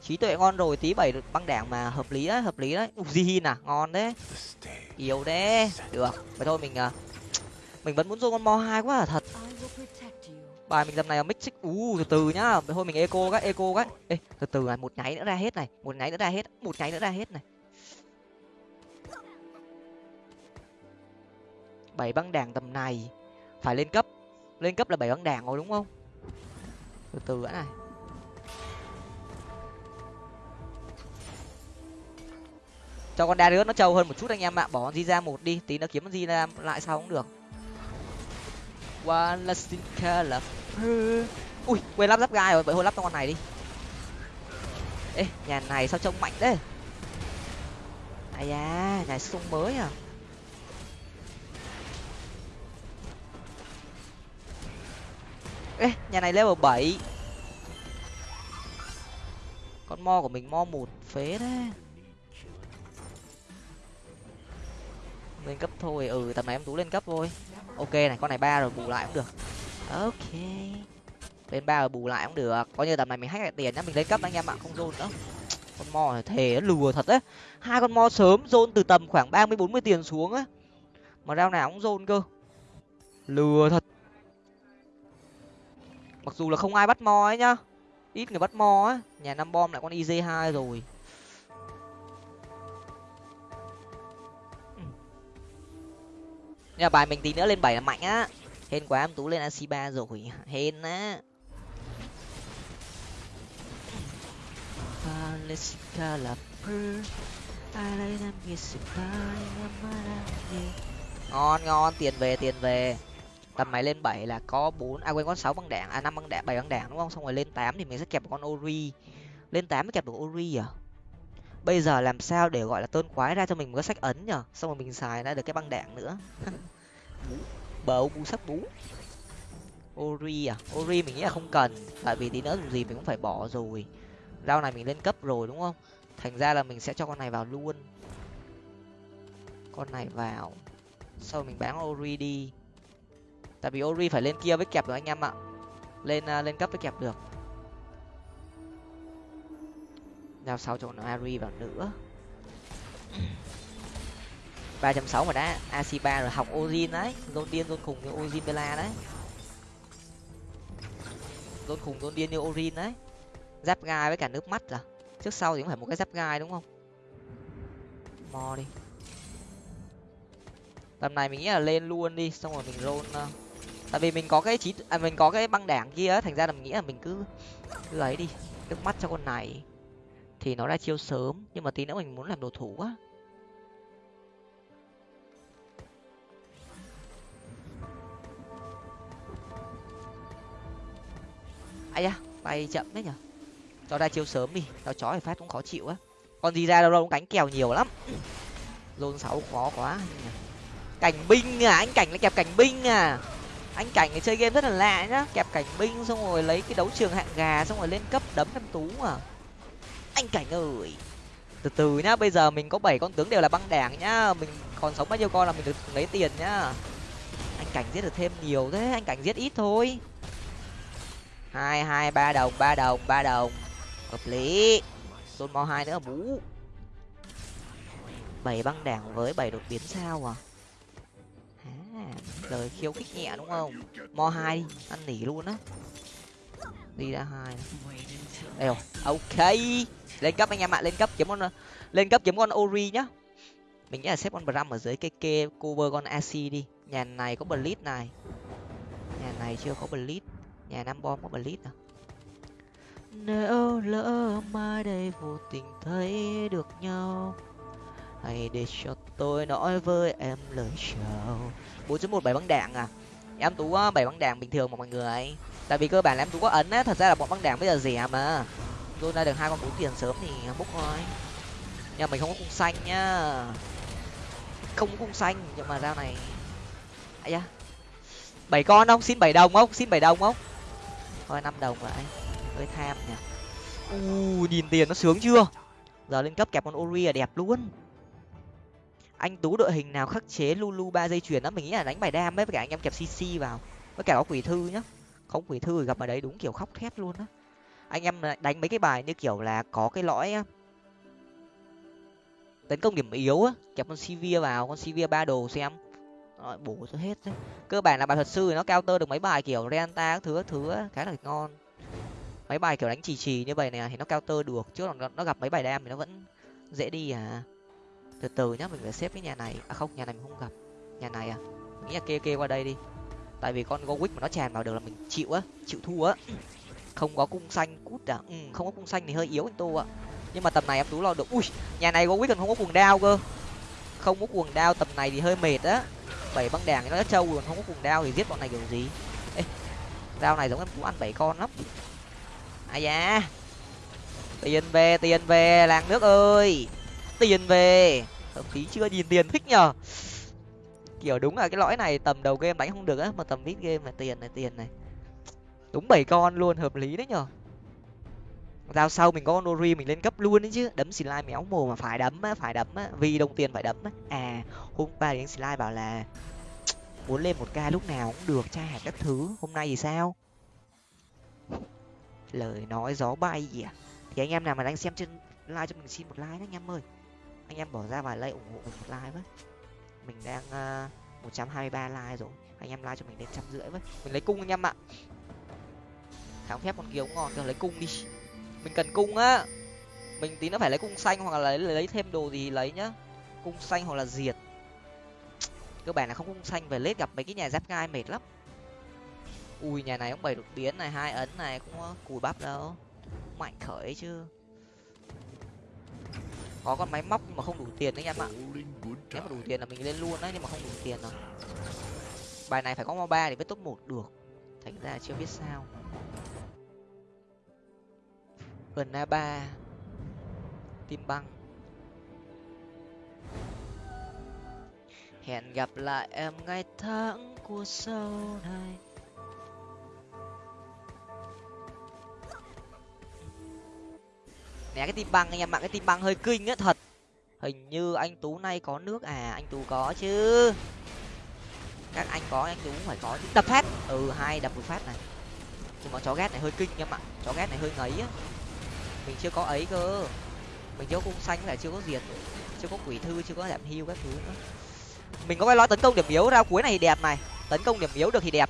Trí tuệ ngon rồi tí bảy băng đảng mà hợp lý đấy hợp lý đấy. Uzi à? Ngon đấy. Yếu đấy. Được. Vậy thôi mình à, mình vẫn muốn dùng con mo hai quá là thật bài mình tầm này là mix xích u từ từ nhá. Thôi mình eco các, eco các, ê từ từ này một nháy nữa ra hết này một nháy nữa ra hết một nháy nữa ra hết này. Bảy băng đảng tầm này phải lên cấp. Lên cấp là bảy băng đảng rồi đúng không? Từ từ đã này. Cho con Darius nó trâu hơn một chút anh em ạ bỏ con di ra một đi tí nó kiếm con di ra lại sao cũng được one lasting color ui, quên lắp giáp gai rồi, vậy thôi lắp con này đi. Ê, nhà này sao trông mạnh thế? Ai da, nhà sung mới à? Ê, nhà này level bảy. Con mo của mình mo một phế đấy lên cấp thôi ừ tầm này em tú lên cấp thôi ok, này, con này ba rồi, bù lại cũng được. Ok. Lên ba rồi bù lại cũng được. Coi như tầm này mình hack lại tiền nhá, mình lấy cấp anh em ạ, không dồn nữa. Con mò này thề nó lừa thật đấy. Hai con mò sớm dồn từ tầm khoảng ba mươi, bốn mươi tiền xuống á. Mà rau nào cũng dồn cơ. Lừa thật. Mặc dù là không ai bắt mò ấy nhá. Ít người bắt mò á. Nhà năm bom lại con iz hai rồi. Mà bài mình tí nữa lên bảy là mạnh á. Hên quá em tú lên ac ba rồi. Hên á. Là per ngon ngon. Tiền về tiền về. Tầm mày lên bảy là có bốn. À quên có sáu băng đạn à năm băng đạn bảy băng đạn đúng không? Xong rồi lên tám thì mình sẽ kẹp một con ori. Lên tám mới kẹp được ori à bây giờ làm sao để gọi là tôn quái ra cho mình một cái sách ấn nhở? Xong rồi mình xài ra được cái băng đạn nữa. Bầu bu sắc bú. Ori à? Ori mình nghĩ là không cần tại vì tí nữa dù gì mình cũng phải bỏ rồi. Rau này mình lên cấp rồi đúng không? Thành ra là mình sẽ cho con này vào luôn. Con này vào. Sau mình bán ori đi. Tại vì ori phải lên kia với kẹp được anh em ạ. Lên uh, lên cấp với kẹp được. Giao sau cho nó ari vào nữa. ba trăm sáu mà đã ac ba rồi học ozin đấy. Zone điên zone khùng như ozin bella đấy. Zone khùng zone điên như ozin đấy. Giáp gai với cả nước mắt là trước sau thì cũng phải một cái giáp gai đúng không? Mò đi. Tầm này mình nghĩ là lên luôn đi xong rồi mình roll uh, tại vì mình có cái chí à, mình có cái băng đảng kia thành ra là mình nghĩ là mình cứ cứ ấy đi. Nước mắt cho con này thì nó ra chiêu sớm, nhưng mà tí nữa mình muốn làm đồ thủ quá. ai da, bay chậm đấy nhở. Cho ra chiêu sớm đi tao chó thì phát cũng khó chịu á. Còn gì ra đâu đâu cũng đánh kèo nhiều lắm. Lôn sáu khó quá cảnh binh à anh cảnh lại kẹp cảnh binh à. Anh cảnh cái chơi game rất là lạ nhá. Kẹp cảnh binh xong rồi lấy cái đấu trường hạng gà, xong rồi lên cấp đấm em tú à anh cảnh ơi từ từ nhá, bây giờ mình có bảy con tướng đều là băng đảng nhá. Mình còn sống bao nhiêu con là mình được lấy tiền nhá. Anh cảnh giết được thêm nhiều thế, anh cảnh giết ít thôi. Hai hai, ba đồng ba đồng ba đồng. Hợp lý. Tôn mo hai nữa, bú. Bảy băng đảng với bảy đột biến sao à? À lời khiêu khích nhẹ đúng không? Mo hai đi, ăn nỉ luôn á. Đi ra hai. Đây rồi ok lên cấp anh em ạ, lên cấp kiếm con, lên cấp kiếm con ori nhá. Mình nghĩ là xếp con bram ở dưới cái kê cover con ac đi. Nhà này có blitz này. Nhà này chưa có blitz nhà năm bom có blitz à? Nếu lỡ mai đây vô tình thấy được nhau, hãy để cho tôi nói với em lời chào. Bốn chấm một, bảy băng đạn à? Em tú à, bảy băng đạn bình thường mà mọi người. Tại vì cơ bản là em tú có ấn á, thật ra là bọn băng đảng bây giờ rẻ mà tôi ra được hai con bốn tiền sớm thì bốc thôi. Nhà mình không có cung xanh nhá. Không có cung xanh, nhưng mà dao này ấy da. Bảy con không? Xin bảy đồng không? Xin bảy đồng không? Thôi, năm đồng lại. Hơi tham nhỉ. U, nhìn tiền nó sướng chưa? Giờ lên cấp kẹp con ori là đẹp luôn. Anh tú đội hình nào khắc chế lulu ba dây chuyền đó? Mình nghĩ là đánh bài đam ấy, với cả anh em kẹp cc vào. Với cả có quỷ thư nhá. Không quỷ thư gặp ở đấy đúng kiểu khóc thét luôn á anh em đánh mấy cái bài như kiểu là có cái lõi tấn công điểm yếu á, kẹp con sivir vào, con sivir ba đồ xem. Rồi, bổ cho hết đấy. Cơ bản là bài thuật sư thì nó cao tơ được mấy bài kiểu renta các thứ các thứ khá là ngon. Mấy bài kiểu đánh trì trì như vậy này thì nó cao tơ được, chứ còn nó gặp mấy bài đam thì nó vẫn dễ đi à. Từ từ nhá, mình phải xếp cái nhà này à không, nhà này mình không gặp. Nhà này à? Mình nghĩ là kê kê qua đây đi. Tại vì con go mà nó tràn vào được là mình chịu á, chịu thua á không có cung xanh cút à? Ừ, không có cung xanh thì hơi yếu anh tô ạ. Nhưng mà tầm này em tú lo được. Ui nhà này gowick còn không có cuồng đao cơ? Không có cuồng đao tầm này thì hơi mệt á. Bảy băng đảng nó trâu còn không có cuồng đao thì giết bọn này kiểu gì? Ê, đao này giống em tú ăn bảy con lắm. Ai da. Tiền về tiền về làng nước ơi. Tiền về. Hợp lý chưa nhìn tiền thích nhờ. Kiểu đúng là cái lõi này tầm đầu game đánh không được á mà tầm mid game là tiền này tiền này đúng bảy con luôn, hợp lý đấy nhở giao sau mình có con ori mình lên cấp luôn đấy chứ. Đấm slime méo mồ mà phải đấm á, phải đấm á. Vì đồng tiền phải đấm á. À hôm qua đến slime bảo là muốn lên một ca lúc nào cũng được, tra hạt các thứ. Hôm nay thì sao? Lời nói gió bay gì à thì anh em nào mà đang xem trên like cho mình xin một like nhé anh em ơi. Anh em bỏ ra vài like ủng hộ mình một like với. Mình đang ờ, một trăm hai mươi ba like rồi. Anh em like cho mình đến trăm rưỡi với. Mình lấy cung anh em ạ kháng phép con kiều cũng ngon cho lấy cung đi. Mình cần cung á. Mình tí nó phải lấy cung xanh hoặc là lấy lấy thêm đồ gì lấy nhá. Cung xanh hoặc là diệt. Cơ bản là không cung xanh, về lết gặp mấy cái nhà giáp gai mệt lắm. Ui, nhà này cũng bảy đột biến này, hai ấn này cũng cùi bắp đâu. Mạnh khởi chứ. Có con máy móc nhưng mà không đủ tiền đấy em ạ. Nếu mà đủ tiền là mình lên luôn đấy nhưng mà không đủ tiền rồi. Bài này phải có mo ba để với top một được. Thành ra chưa biết sao gần a ba tim băng hẹn gặp lại em ngày tháng của sau này. Nè, cái tim băng anh em ạ cái tim băng hơi kinh á, thật. Hình như anh tú nay có nước à? Anh tú có chứ. Các anh có, anh tú cũng phải có chứ. Đập phát. Ừ hai đập một phát này. Nhưng mà chó ghét này hơi kinh em ạ chó ghét này hơi ngấy á mình chưa có ấy cơ. Mình chưa có cung xanh lại chưa có diệt chưa có quỷ thư chưa có giảm hưu các thứ nữa. Mình có cái lõi tấn công điểm yếu ra cuối này thì đẹp này. Tấn công điểm yếu được thì đẹp.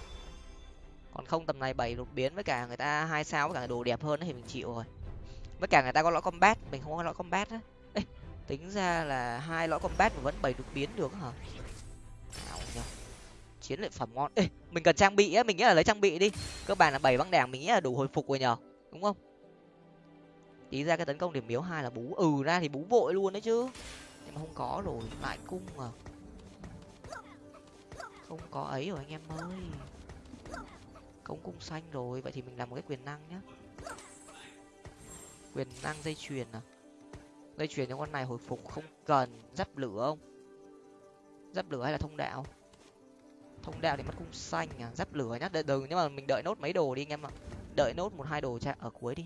Còn không tầm này bảy đột biến với cả người ta hai sao với cả đồ đẹp hơn thì mình chịu rồi. Với cả người ta có lõi combat mình không có lõi combat á. Tính ra là hai lõi combat mà vẫn bảy đột biến được hả? Nào nhờ. chiến lợi phẩm ngon. Ê, mình cần trang bị á mình nghĩ là lấy trang bị đi. Cơ bản là bảy băng đảng mình nghĩ là đủ hồi phục rồi nhờ. Đúng không? Tí ra cái tấn công điểm yếu hai là bú ừ ra thì bú vội luôn đấy chứ. Nhưng mà không có rồi, lại cung à? Không có ấy rồi anh em ơi. Công cung xanh rồi, vậy thì mình làm một cái quyền năng nhá. Quyền năng dây chuyền à? Dây chuyền cho con này hồi phục không cần. Giáp lửa không? Giáp lửa hay là thông đạo? Thông đạo thì mất cung xanh à? Giáp lửa nhá. Đợi, đừng nhưng mà mình đợi nốt mấy đồ đi anh em ạ. Đợi nốt một hai đồ cha ở cuối đi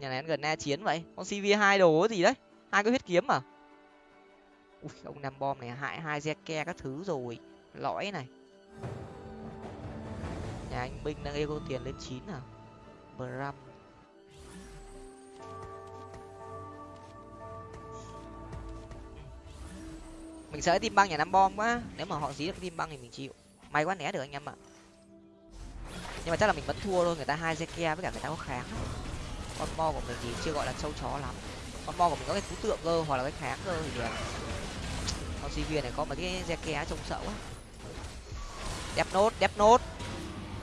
nhà này ăn gần na chiến vậy. Con cv hai đồ gì đấy? Hai cái huyết kiếm à? Ui, ông nam bom này hại hai ke các thứ rồi. Lõi này. Nhà anh binh đang ego tiền lên chín à? Bram. Mình sợ tim băng nhà năm bom quá. Nếu mà họ dí được tim băng thì mình chịu. May quá né được anh em ạ. Nhưng mà chắc là mình vẫn thua thôi. Người ta hai ke với cả người ta có kháng con mo của mình thì chưa gọi là sâu chó lắm. Con mo của mình có cái cú tượng cơ, hoặc là cái kháng cơ thì đẹp con cv này có mấy cái re ké trông sợ quá. Đẹp nốt đẹp nốt.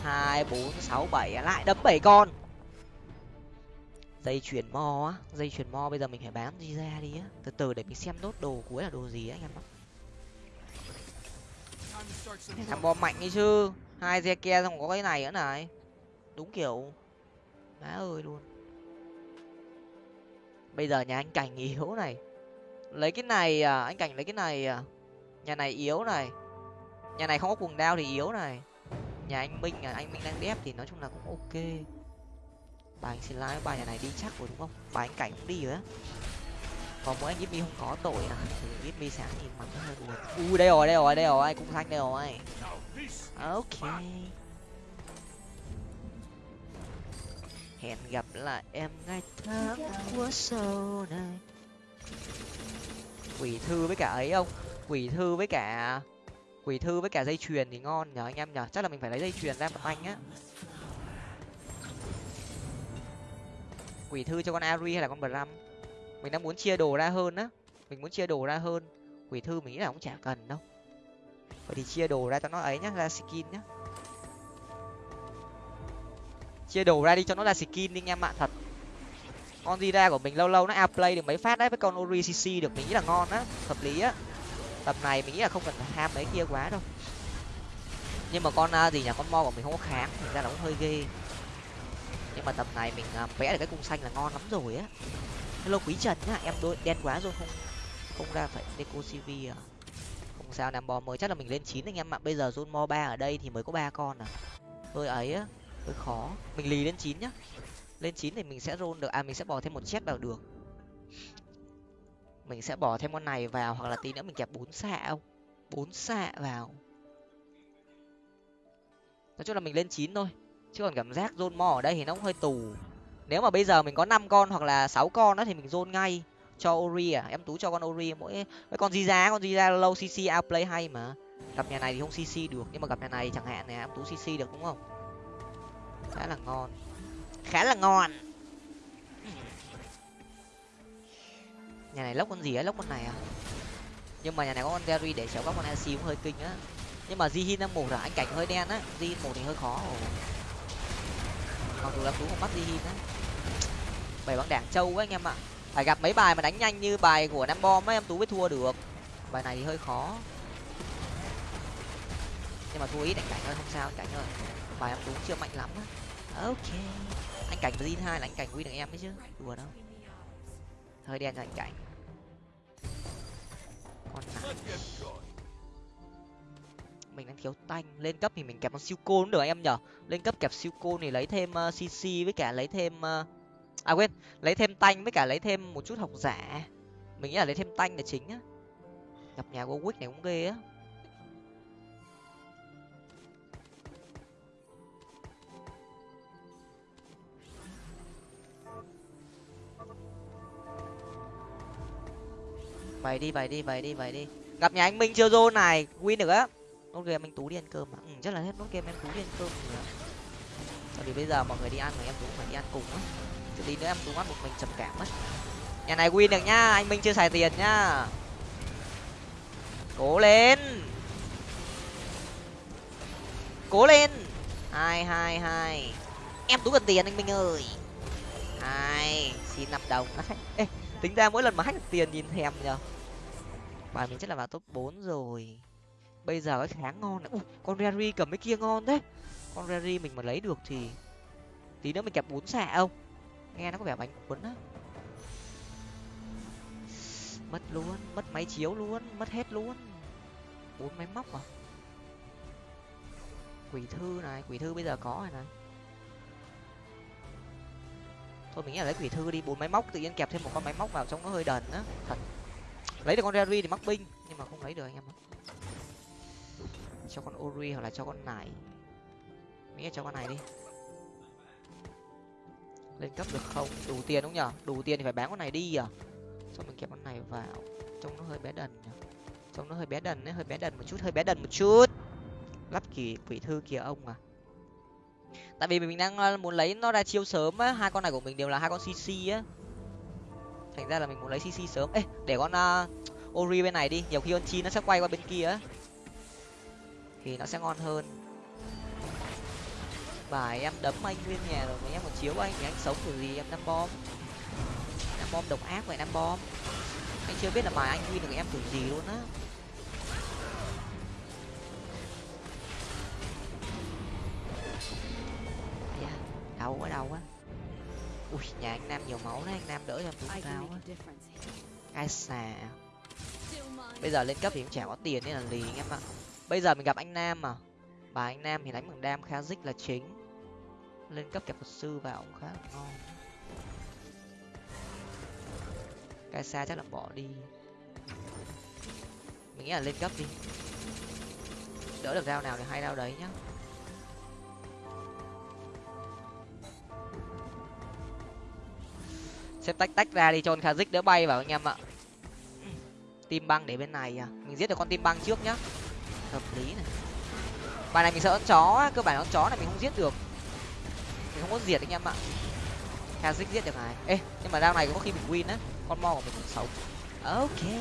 Hai, bốn, sáu, bảy à, lại đấm bảy con. Dây chuyền mo á, dây chuyền mo bây giờ mình phải bán gì ra đi á. Từ từ để mình xem nốt đồ cuối là đồ gì á, anh em ạ. Thằng bom mạnh đi chứ. Hai re ke xong có cái này nữa này. Đúng kiểu. Má ơi luôn bây giờ nhà anh cảnh yếu này. Lấy cái này à anh cảnh lấy cái này à. Nhà này yếu này. Nhà này không có cuồng đao thì yếu này. Nhà anh minh à anh minh đang đép thì nói chung là cũng ok. Bà anh xin lái ba nhà này đi chắc rồi đúng không? Bà anh cảnh cũng đi rồi á. Còn mỗi anh Jimmy không có tội à? Thì Jimmy sáng nhìn mặt nó hơi buồn u đây rồi đây rồi đây rồi. Ai cũng thanh đây rồi. Ok. Hẹn gặp lại em ngày tháng của sau này. Quỷ thư với cả ấy không? Quỷ thư với cả quỷ thư với cả dây chuyền thì ngon nhở anh em nhở chắc là mình phải lấy dây chuyền ra một anh á. Quỷ thư cho con ari hay là con bram? Mình đang muốn chia đồ ra hơn á. Mình muốn chia đồ ra hơn. Quỷ thư mình nghĩ là cũng chả cần đâu. Vậy thì chia đồ ra cho nó ấy nhá ra skin nhá chia đồ ra đi cho nó là skin đi anh em ạ thật. Con Zira của mình lâu lâu nó outplay được mấy phát đấy, với con ori cc được mình nghĩ là ngon á, hợp lý á. Tập này mình nghĩ là không cần ham mấy kia quá đâu. Nhưng mà con à, gì nhỉ, con mo của mình không có kháng, thành ra nó cũng hơi ghê. Nhưng mà tập này mình à, vẽ được cái cung xanh là ngon lắm rồi á. Hello quý trần nhá, em đôi, đen quá rồi, không không ra phải deco cv à. Không sao, nam bò mới chắc là mình lên chín anh em ạ. Bây giờ zone mo ba ở đây thì mới có ba con à. Hơi ấy á hơi khó. Mình lì lên chín nhá. Lên chín thì mình sẽ roll được à mình sẽ bỏ thêm một chết vào được. Mình sẽ bỏ thêm con này vào, hoặc là tí nữa mình kẹp bốn xạ không bốn xạ vào. Nói chung là mình lên chín thôi. Chứ còn cảm giác rôn mò ở đây thì nó cũng hơi tù. Nếu mà bây giờ mình có năm con hoặc là sáu con đó thì mình rôn ngay cho ori à. Em tú cho con ori mỗi mấy con gì giá con gì giá lâu cc outplay hay mà. Gặp nhà này thì không cc được, nhưng mà gặp nhà này chẳng hạn này em tú cc được đúng không? Khá là ngon. Khá là ngon. Nhà này lốc con gì á? Lốc con này à? Nhưng mà nhà này có con Terry để chéo các con AC cũng hơi kinh á. Nhưng mà Jihin đang mổ là anh cảnh hơi đen á. Jihin mổ thì hơi khó. Mặc dù là tú không bắt Jihin á. Bảy băng đảng châu quá anh em ạ. Phải gặp mấy bài mà đánh nhanh như bài của nam bom ấy em tú mới thua được. Bài này thì hơi khó. Nhưng mà thua ít anh cảnh ơi, không sao anh cảnh ơi bài em đúng chưa mạnh lắm á. Ok. Anh cảnh và hai là anh cảnh win được em đấy chứ. Đùa đâu. Hơi đen cho anh cảnh. Con mình đang thiếu tanh. Lên cấp thì mình kẹp con siêu côn được em nhở. Lên cấp kẹp siêu côn thì lấy thêm ờ, uh, cc với cả lấy thêm uh... à quên. Lấy thêm tanh với cả lấy thêm một chút học giả. Mình nghĩ là lấy thêm tanh là chính á. Gặp nhà của Wick này cũng ghê á. Vậy đi vậy đi vậy đi vậy đi. Gặp nhà anh minh chưa zone này? Win được á. Nốt game anh tú đi ăn cơm mà ừ, chắc là hết nốt game em tú đi ăn cơm rồi tại vì bây giờ mọi người đi ăn mà em tú phải đi ăn cùng á. Chứ tí nữa em tú ăn một mình trầm cảm mất nhà này win được nhá anh minh chưa xài tiền nhá cố lên. Cố lên. Hai hai hai. Em tú cần tiền anh minh ơi. Hai xin năm đồng. Ê, tính ra mỗi lần mà hack được tiền nhìn thèm nhở bài mình chắc là vào top bốn rồi. Bây giờ cái kháng ngon này. Ui, con Rary cầm cái kia ngon đấy, con Rary mình mà lấy được thì tí nữa mình kẹp bốn xạ không? Nghe nó có vẻ bánh cuốn á. Mất luôn mất máy chiếu luôn mất hết luôn. Bốn máy móc à? Quỷ thư này quỷ thư bây giờ có rồi này thôi, mình nghĩ là lấy quỷ thư đi, bốn máy móc, tự nhiên kẹp thêm một con máy móc vào trong nó hơi đần á. Thật. Lấy được con Rary thì mắc binh, nhưng mà không lấy được anh em ạ. Cho con ori hoặc là cho con này nghĩ là cho con này đi. Lên cấp được không? Đủ tiền đúng nhở đủ tiền thì phải bán con này đi à? Xong mình kẹp con này vào, trông nó hơi bé đần nhở trông nó hơi bé đần ấy, hơi bé đần một chút, hơi bé đần một chút. Lắp kỳ quỷ thư kìa ông à tại vì mình đang ờ, muốn lấy nó ra chiêu sớm á hai con này của mình đều là hai con cc á. Thành ra là mình muốn lấy cc sớm. Ê để con uh, ori bên này đi nhiều khi con chi nó sẽ quay qua bên kia á thì nó sẽ ngon hơn. Bài em đấm anh nguyên nhà rồi mà em còn chiếu anh thì anh sống kiểu gì? Em năm bom. Năm bom độc ác vậy năm bom. Anh chưa biết là bài anh win được em kiểu gì luôn á. Đau quá đau quá ui nhà anh nam nhiều máu đấy anh nam đỡ cho em tụt cao á. ai xà. Bây giờ lên cấp thì cũng chả có tiền nên là lì anh em ạ. Bây giờ mình gặp anh nam mà. Bà anh nam thì đánh bằng đam khá dích là chính. Lên cấp kẹp thuật sư vào cũng khá là ngon. Cái xa chắc là bỏ đi. Mình nghĩ là lên cấp đi. Đỡ được rau nào thì hay rau đấy nhá xếp tách tách ra đi cho con khá đỡ bay vào anh em ạ. Tim băng để bên này à. Mình giết được con tim băng trước nhá. Hợp lý này. Bài này mình sợ con chó cơ bản con chó này mình không giết được. Mình không có diệt anh em ạ. Kha giết được này. Ê, nhưng mà đao này có khi mình win á. Con mo của mình còn sống. Ok.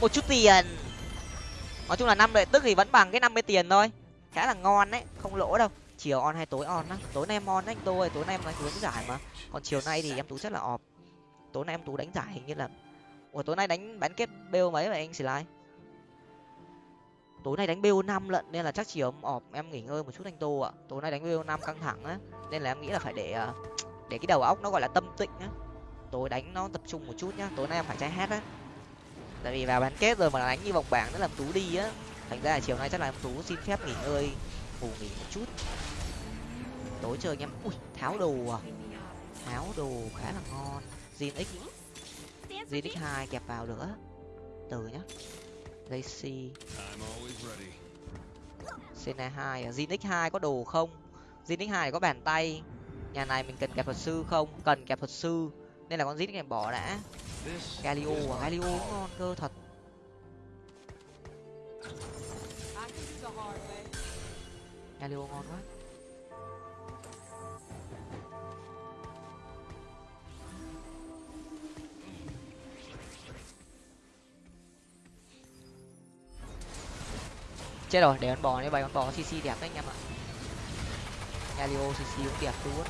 Một chút tiền. Nói chung là năm lợi tức thì vẫn bằng cái năm mươi tiền thôi. Khá là ngon đấy, không lỗ đâu chiều on hay tối on á? Tối nay em on anh tôi tối nay em nói đánh giải mà. Còn chiều nay thì em tú chắc là ọp tối nay em tú đánh giải hình như là ủa, tối nay đánh bán kết bêu mấy vậy anh xì lai? Tối nay đánh bo năm lận nên là chắc chiều em ọp em nghỉ ngơi một chút anh tô ạ. Tối nay đánh bo năm căng thẳng á, nên là em nghĩ là phải để à, để cái đầu óc nó gọi là tâm tịnh á. Tối đánh nó tập trung một chút nhá, tối nay em phải trái hát á. Tại vì vào bán kết rồi mà đánh như vòng bảng nó làm tú đi á. Thành ra là chiều nay chắc là em tú xin phép nghỉ ngơi ngủ nghỉ một chút. Tối chơi anh em. Ui, tháo đồ à? Tháo đồ khá là ngon. Zin x zin x hai kẹp vào nữa. Từ nhá. Lacy Sena hai à? Zinix hai có đồ không? Zinix hai có bàn tay. Nhà này mình cần kẹp thuật sư không? Cần kẹp thuật sư. Nên là con Zinix này bỏ đã. Galio à? Galio ngon cơ, thật. Calio ngon quá. Chết rồi, để con bò đi bày con bò cc đẹp đấy anh em ạ. Galio cc cũng đẹp luôn.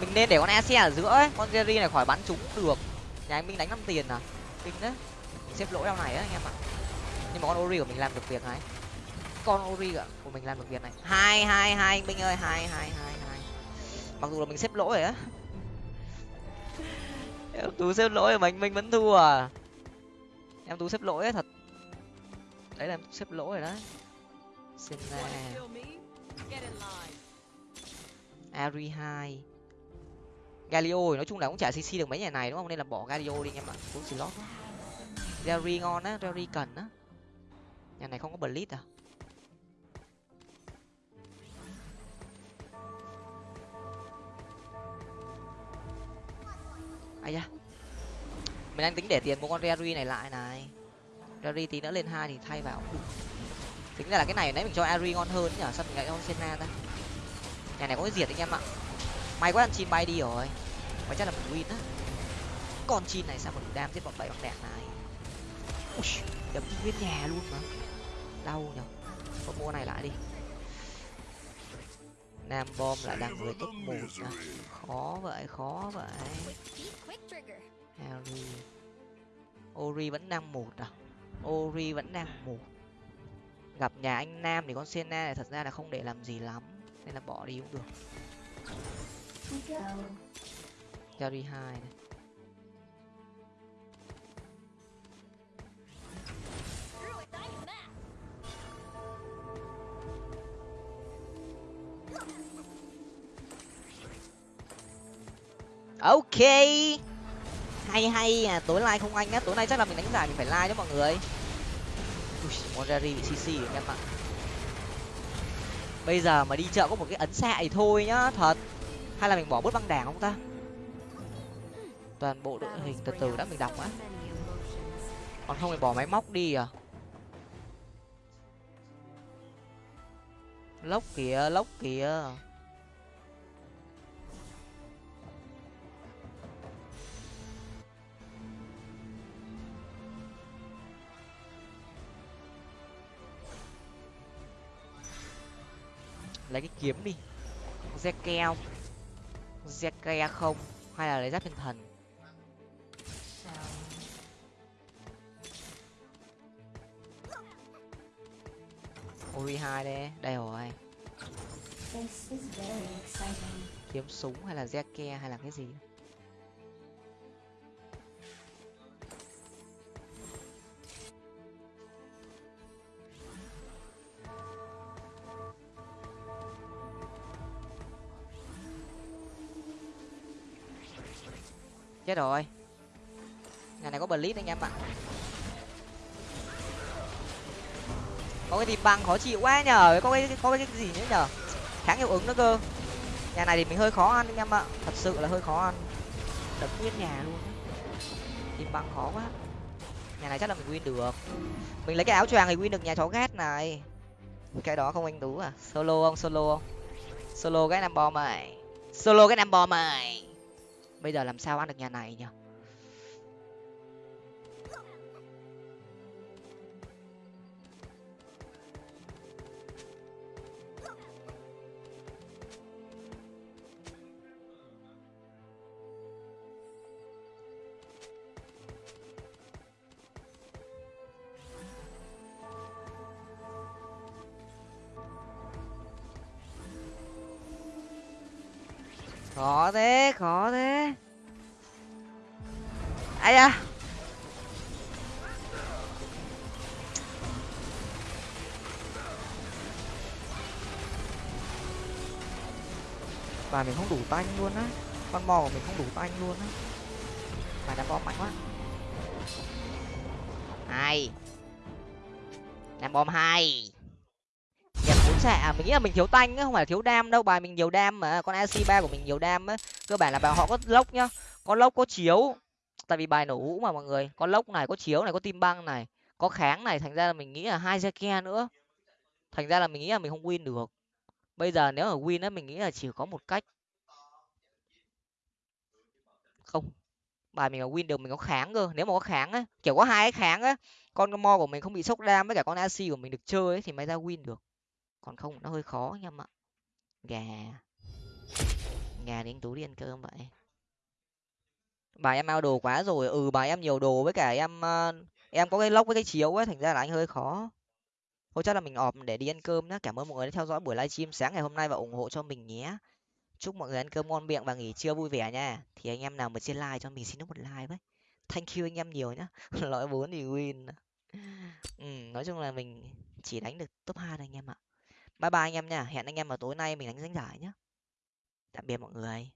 Mình nên để con e ở giữa ấy, con jerry này khỏi bắn trúng được. Nhà anh minh đánh năm tiền à? Kinh đấy. Xếp lỗi đau này á anh em ạ. Nhưng mà con ori của mình làm được việc này. Con ori ạ mình làm được việc này. Hai hai hai binh minh ơi hai hai hai hai. Mặc dù là mình xếp lỗi rồi á. Em tú xếp lỗi mà anh minh vẫn thua à? Em tú xếp lỗi ấy, thật. Đấy là em xếp lỗi rồi đấy. Xin ari hai. Galio nói chung là cũng chả cc được mấy nhà này đúng không? Nên là bỏ galio đi anh em ạ. Cũng slot Jerry ngon á Jerry cần á. Nhà này không có blitz à? Ấy da mình đang tính để tiền mua con rary này lại này. Rary tí nữa lên hai thì thay vào. Tính ra là cái này nãy mình cho Ari ngon hơn nhở sao mình lại cho Senna ta? Nhà này có cái diệt anh em ạ. May quá ăn chim bay đi rồi. Mà chắc là mình win á. Con chim này sao mà đủ đam giết bọn bảy bọn đẹp này? Ui, đấm nguyên nhà luôn mà. Đau nhở. Có mua này lại đi. Nam bom lại đang người top một à. khó vậy khó vậy harry. Ori vẫn đang một à? Ori vẫn đang một. Gặp nhà anh nam thì con senna này thật ra là không để làm gì lắm nên là bỏ đi cũng được. Jerry hai này. Ok hay hay à tối nay không anh á tối nay chắc là mình đánh giải mình phải like cho mọi người. Ui, bị cc rồi em ạ bây giờ mà đi chợ có một cái ấn xạ thì thôi nhá thật. Hay là mình bỏ bớt băng đảng không ta? Toàn bộ đội hình từ từ đã mình đọc á. Còn không thì bỏ máy móc đi à. Lốc kìa lốc kìa. Lấy cái kiếm đi. Zeke không? Zeke không? Hay là lấy giáp thiên thần? Ori hai đây đây rồi. Kiếm súng hay là zeke hay là cái gì chết rồi. Nhà này có blitz anh em ạ. Có cái tìm băng khó chịu quá nhờ có cái có cái gì nữa nhờ. Kháng hiệu ứng nữa cơ. Nhà này thì mình hơi khó ăn anh em ạ. Thật sự là hơi khó ăn. Đập nguyên nhà luôn tìm băng khó quá. Nhà này chắc là mình win được. Mình lấy cái áo choàng thì win được nhà chó ghét này. Cái đó không anh tú à? Solo không? Solo không? Solo cái nam bom mày. Solo cái nam bom mày bây giờ làm sao ăn được nhà này nhỉ? Khó thế khó thế. Ai da. Và mình không đủ tanh luôn á. Con mò của mình không đủ tanh luôn á. Mà đá bom mạnh quá. Hai đá bom hai bốn à, mình nghĩ là mình thiếu tanh á không phải thiếu đam đâu bài mình nhiều đam mà con ac ba của mình nhiều đam á. Cơ bản là bài họ có lốc nhá có lốc có chiếu. Tại vì bài nổ hũ mà mọi người có lốc này có chiếu này có tim băng này có kháng này thành ra là mình nghĩ là hai ke nữa. Thành ra là mình nghĩ là mình không win được. Bây giờ nếu mà win á mình nghĩ là chỉ có một cách. Không bài mình là win được mình có kháng cơ. Nếu mà có kháng á kiểu có hai cái kháng á con mo của mình không bị sốc đam với cả con ac của mình được chơi ấy, thì mới ra win được còn không nó hơi khó anh em ạ gà. Gà đến tú đi ăn cơm vậy? Bài em ao đồ quá rồi ừ bài em nhiều đồ với cả em ờ, em có cái lốc với cái chiếu ấy thành ra là anh hơi khó. Thôi chắc là mình ọp để đi ăn cơm nhé cảm ơn mọi người đã theo dõi buổi livestream sáng ngày hôm nay và ủng hộ cho mình nhé. Chúc mọi người ăn cơm ngon miệng và nghỉ trưa vui vẻ nha. Thì anh em nào mà trên like cho mình xin một like với. Thank you anh em nhiều nhá. Lõi bốn thì win. Ừ, nói chung là mình chỉ đánh được top hai thôi anh em ạ bye bye anh em nha, hẹn anh em vào tối nay mình đánh danh giải nhé tạm biệt mọi người.